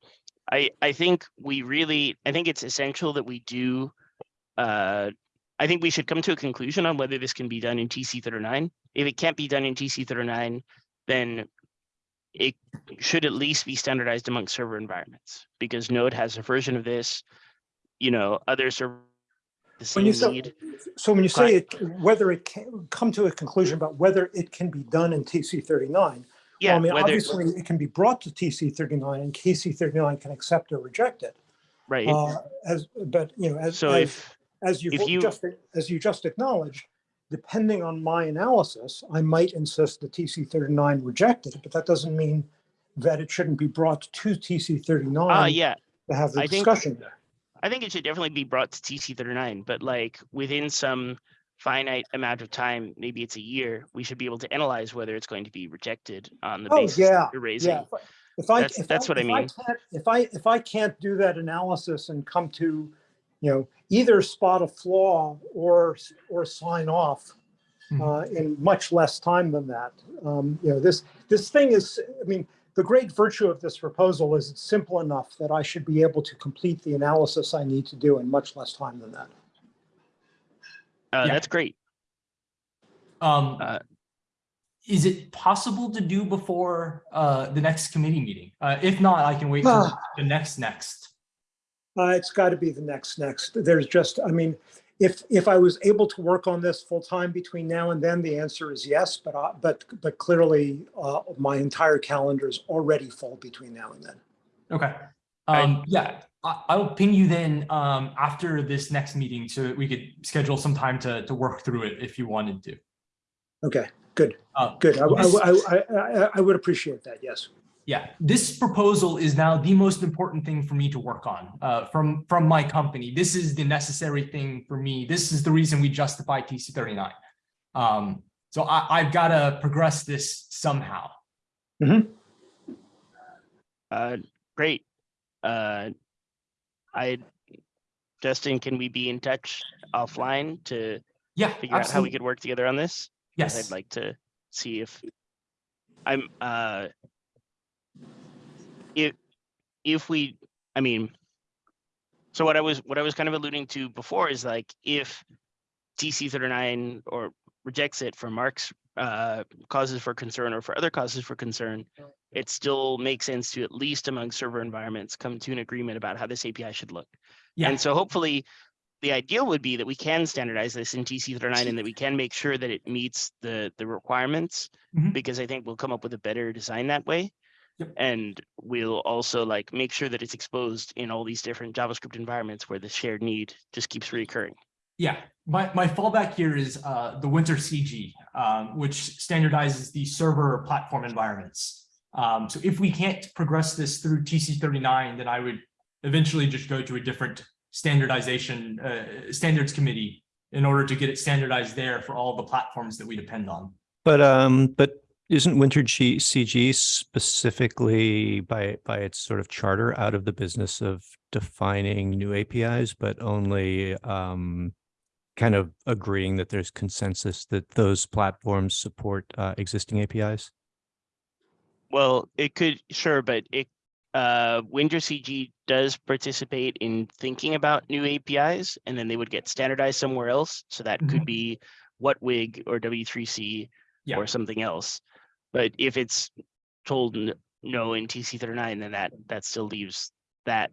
I, I think we really, I think it's essential that we do, uh, I think we should come to a conclusion on whether this can be done in TC thirty-nine. If it can't be done in TC thirty-nine, then it should at least be standardized among server environments, because Node has a version of this, you know, other server the When you say, lead. so when you say it, whether it can come to a conclusion about whether it can be done in TC thirty-nine. Well, Yeah, I mean, whether, obviously it can be brought to TC thirty-nine and TC thirty-nine can accept or reject it. right. Uh, as, but, you know, as, So as, if, as you've you- just, as you just acknowledged, depending on my analysis, I might insist that TC thirty-nine rejected it, but that doesn't mean that it shouldn't be brought to TC ah, thirty-nine yeah, to have the I think- discussion there. I think it should definitely be brought to TC thirty-nine, but like within some finite amount of time, maybe it's a year, we should be able to analyze whether it's going to be rejected on the Oh, basis yeah, you're raising. Yeah. If I, That's- if that's what I mean. can't- If I, if I can't do that analysis and come to, you know, either spot a flaw or, or sign off Mhm. uh, in much less time than that, um, you know, this, this thing is, I mean, the great virtue of this proposal is it's simple enough that I should be able to complete the analysis I need to do in much less time than that. Uh, Yeah. that's great. Um, Uh, is it possible to do before, uh, the next committee meeting? Uh, if not, I can wait till the next, next. Uh, it's got to be the next, next. There's just, I mean, if, if I was able to work on this full time between now and then, the answer is yes, but, I- but, but clearly, uh, my entire calendar is already full between now and then. Okay. Right. Um, yeah, I, I'll ping you then, um, after this next meeting so that we could schedule some time to, to work through it if you wanted to. Okay, good, Uh, good. I, this- I, I, I, I would appreciate that, yes. Yeah, this proposal is now the most important thing for me to work on, uh, from, from my company. This is the necessary thing for me. This is the reason we justify TC thirty-nine. Um, so I, I've got to progress this somehow. Uh, great. Uh, I, Justin, can we be in touch offline to Yeah, figure out how we could work together on this? Yes. I'd like to see if I'm, uh, if, if we, I mean, so what I was, what I was kind of alluding to before is like, if TC thirty-nine or rejects it for Mark's, uh, causes for concern or for other causes for concern, it still makes sense to at least among server environments, come to an agreement about how this API should look. Yeah, And so hopefully, the ideal would be that we can standardize this in TC thirty-nine and that we can make sure that it meets the, the requirements. Mhm. Because I think we'll come up with a better design that way. Yep. And we'll also like make sure that it's exposed in all these different JavaScript environments where the shared need just keeps reoccurring. yeah. My, my fallback here is, uh, the Winter CG, um, which standardizes the server platform environments. Um, so if we can't progress this through TC thirty-nine, then I would eventually just go to a different standardization, uh, standards committee in order to get it standardized there for all the platforms that we depend on. But um, but isn't Winter G CG specifically by by its sort of charter out of the business of defining new APIs, but only um kind of agreeing that there's consensus that those platforms support uh, existing APIs? Well, it could, sure, but it, uh, Winter CG does participate in thinking about new APIs and then they would get standardized somewhere else. So that could Mhm. be WHATWG or W3C Yeah. or something else. But if it's told no in TC thirty-nine, then that, that still leaves that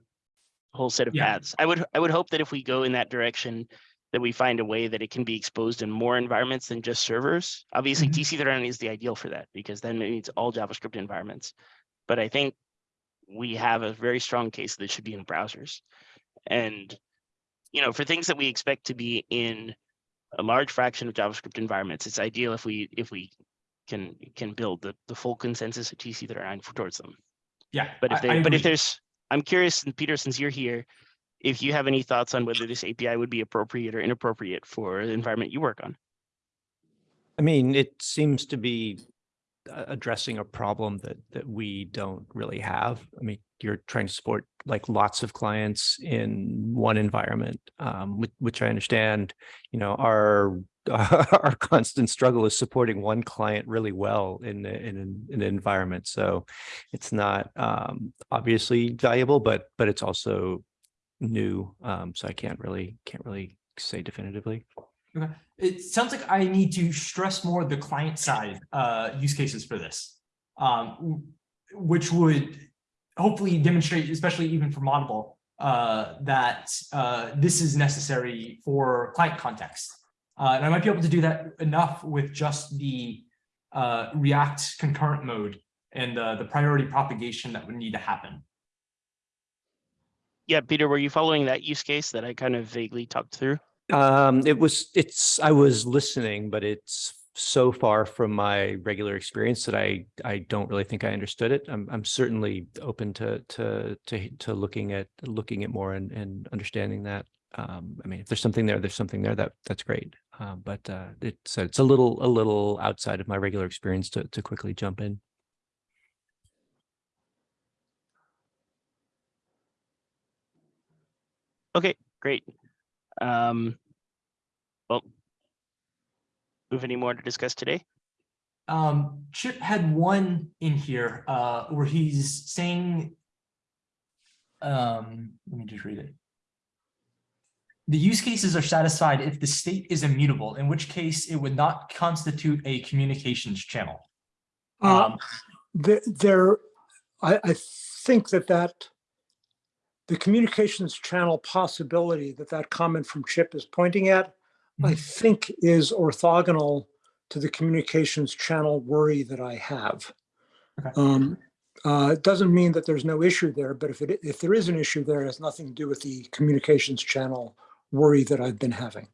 whole set of Yeah. paths. I would, I would hope that if we go in that direction, that we find a way that it can be exposed in more environments than just servers. Obviously, Mhm. TC thirty-nine is the ideal for that because then it needs all JavaScript environments. But I think we have a very strong case that it should be in browsers. And, you know, for things that we expect to be in a large fraction of JavaScript environments, it's ideal if we, if we can, can build the, the full consensus of TC thirty-nine for- towards them. Yeah. But if I- I they, but if there's, I'm curious, and Peter, since you're here, if you have any thoughts on whether this API would be appropriate or inappropriate for the environment you work on. I mean, it seems to be addressing a problem that that we don't really have. I mean, you're trying to support like lots of clients in one environment, um, which, which I understand. You know, our our constant struggle is supporting one client really well in in an, in an environment. So it's not um, obviously valuable, but but it's also new. Um, so I can't really can't really say definitively. It sounds like I need to stress more the client side uh use cases for this. Um, which would hopefully demonstrate, especially even for Moddable, uh, that uh this is necessary for client context. Uh, and I might be able to do that enough with just the uh React concurrent mode and the priority propagation that would need to happen. Yeah, Peter, were you following that use case that I kind of vaguely talked through? Um, it was, it's, I was listening, but it's so far from my regular experience that I, I don't really think I understood it. I'm, I'm certainly open to, to, to, to looking at, looking at more and, and understanding that. Um, I mean, if there's something there, there's something there that, that's great. Uh, but, uh, it's, it's a little, a little outside of my regular experience to, to quickly jump in. Okay, great. Um, well, we have any more to discuss today? Um, Chip had one in here, uh, where he's saying. Um, let me just read it. The use cases are satisfied if the state is immutable, in which case it would not constitute a communications channel. Uh, Um, There, there, I, I think that that the communications channel possibility that that comment from Chip is pointing at, I Mhm. think is orthogonal to the communications channel worry that I have. Okay. Um, uh, it doesn't mean that there's no issue there, but if it, if there is an issue there, it has nothing to do with the communications channel worry that I've been having.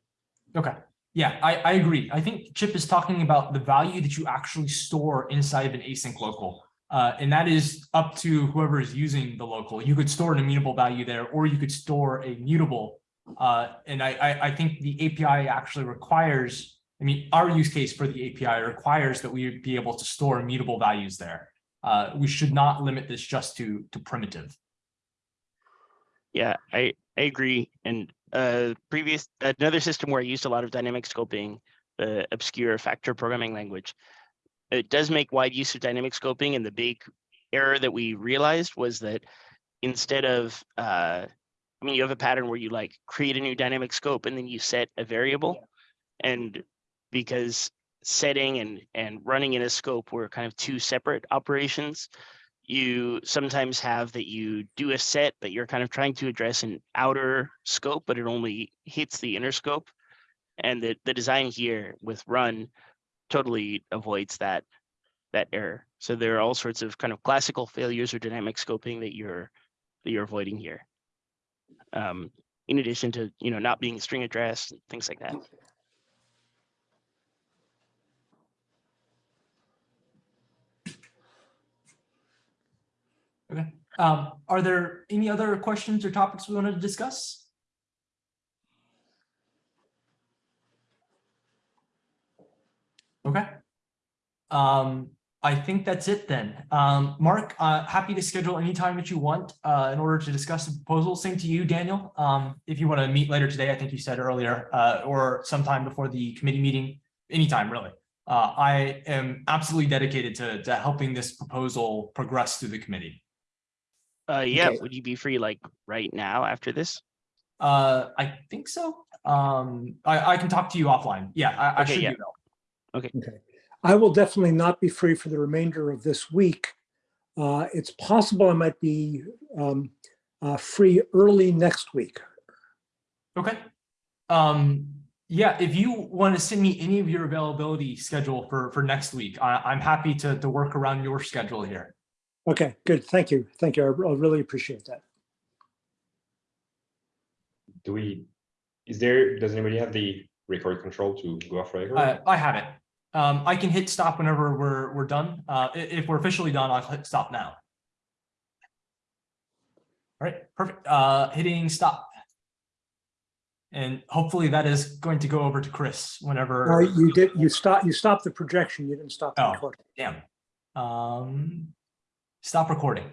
Okay, yeah, I, I agree. I think Chip is talking about the value that you actually store inside of an async local. Uh, and that is up to whoever is using the local. You could store an immutable value there, or you could store a mutable. Uh, and I, I, I think the API actually requires, I mean, our use case for the API requires that we be able to store immutable values there. Uh, we should not limit this just to, to primitive. Yeah, I, I agree. And uh, previous, another system where I used a lot of dynamic scoping, the obscure Factor programming language. It does make wide use of dynamic scoping and the big error that we realized was that instead of, uh, I mean, you have a pattern where you like create a new dynamic scope and then you set a variable. And because setting and, and running in a scope were kind of two separate operations, you sometimes have that you do a set, but you're kind of trying to address an outer scope, but it only hits the inner scope. And the, the design here with run totally avoids that, that error. So there are all sorts of kind of classical failures or dynamic scoping that you're, that you're avoiding here. Um, in addition to, you know, not being string addressed, and things like that. Okay, um, are there any other questions or topics we wanted to discuss? Okay. Um, I think that's it then. Um, Mark, uh, happy to schedule any time that you want, uh, in order to discuss the proposal. Same to you, Daniel. Um, if you want to meet later today, I think you said earlier, uh, or sometime before the committee meeting, anytime really. Uh, I am absolutely dedicated to, to helping this proposal progress through the committee. Uh, yeah, Okay. would you be free like right now after this? Uh, I think so. Um, I, I can talk to you offline. Yeah, I, I Okay, should yeah. do that. Okay. I will definitely not be free for the remainder of this week. Uh, It's possible I might be um, uh, free early next week. Okay. Um, yeah, if you want to send me any of your availability schedule for, for next week, I, I'm happy to, to work around your schedule here. Okay, good. Thank you. Thank you. I I really appreciate that. Do we, is there, does anybody have the record control to go off record? Uh, I have it. Um, I can hit stop whenever we're, we're done. Uh, if we're officially done, I'll hit stop now. All right, perfect. Uh, hitting stop. And hopefully that is going to go over to Chris whenever. Right, you did, you stop. you stopped the projection. You didn't stop the Oh. recording. Damn. Um, stop recording.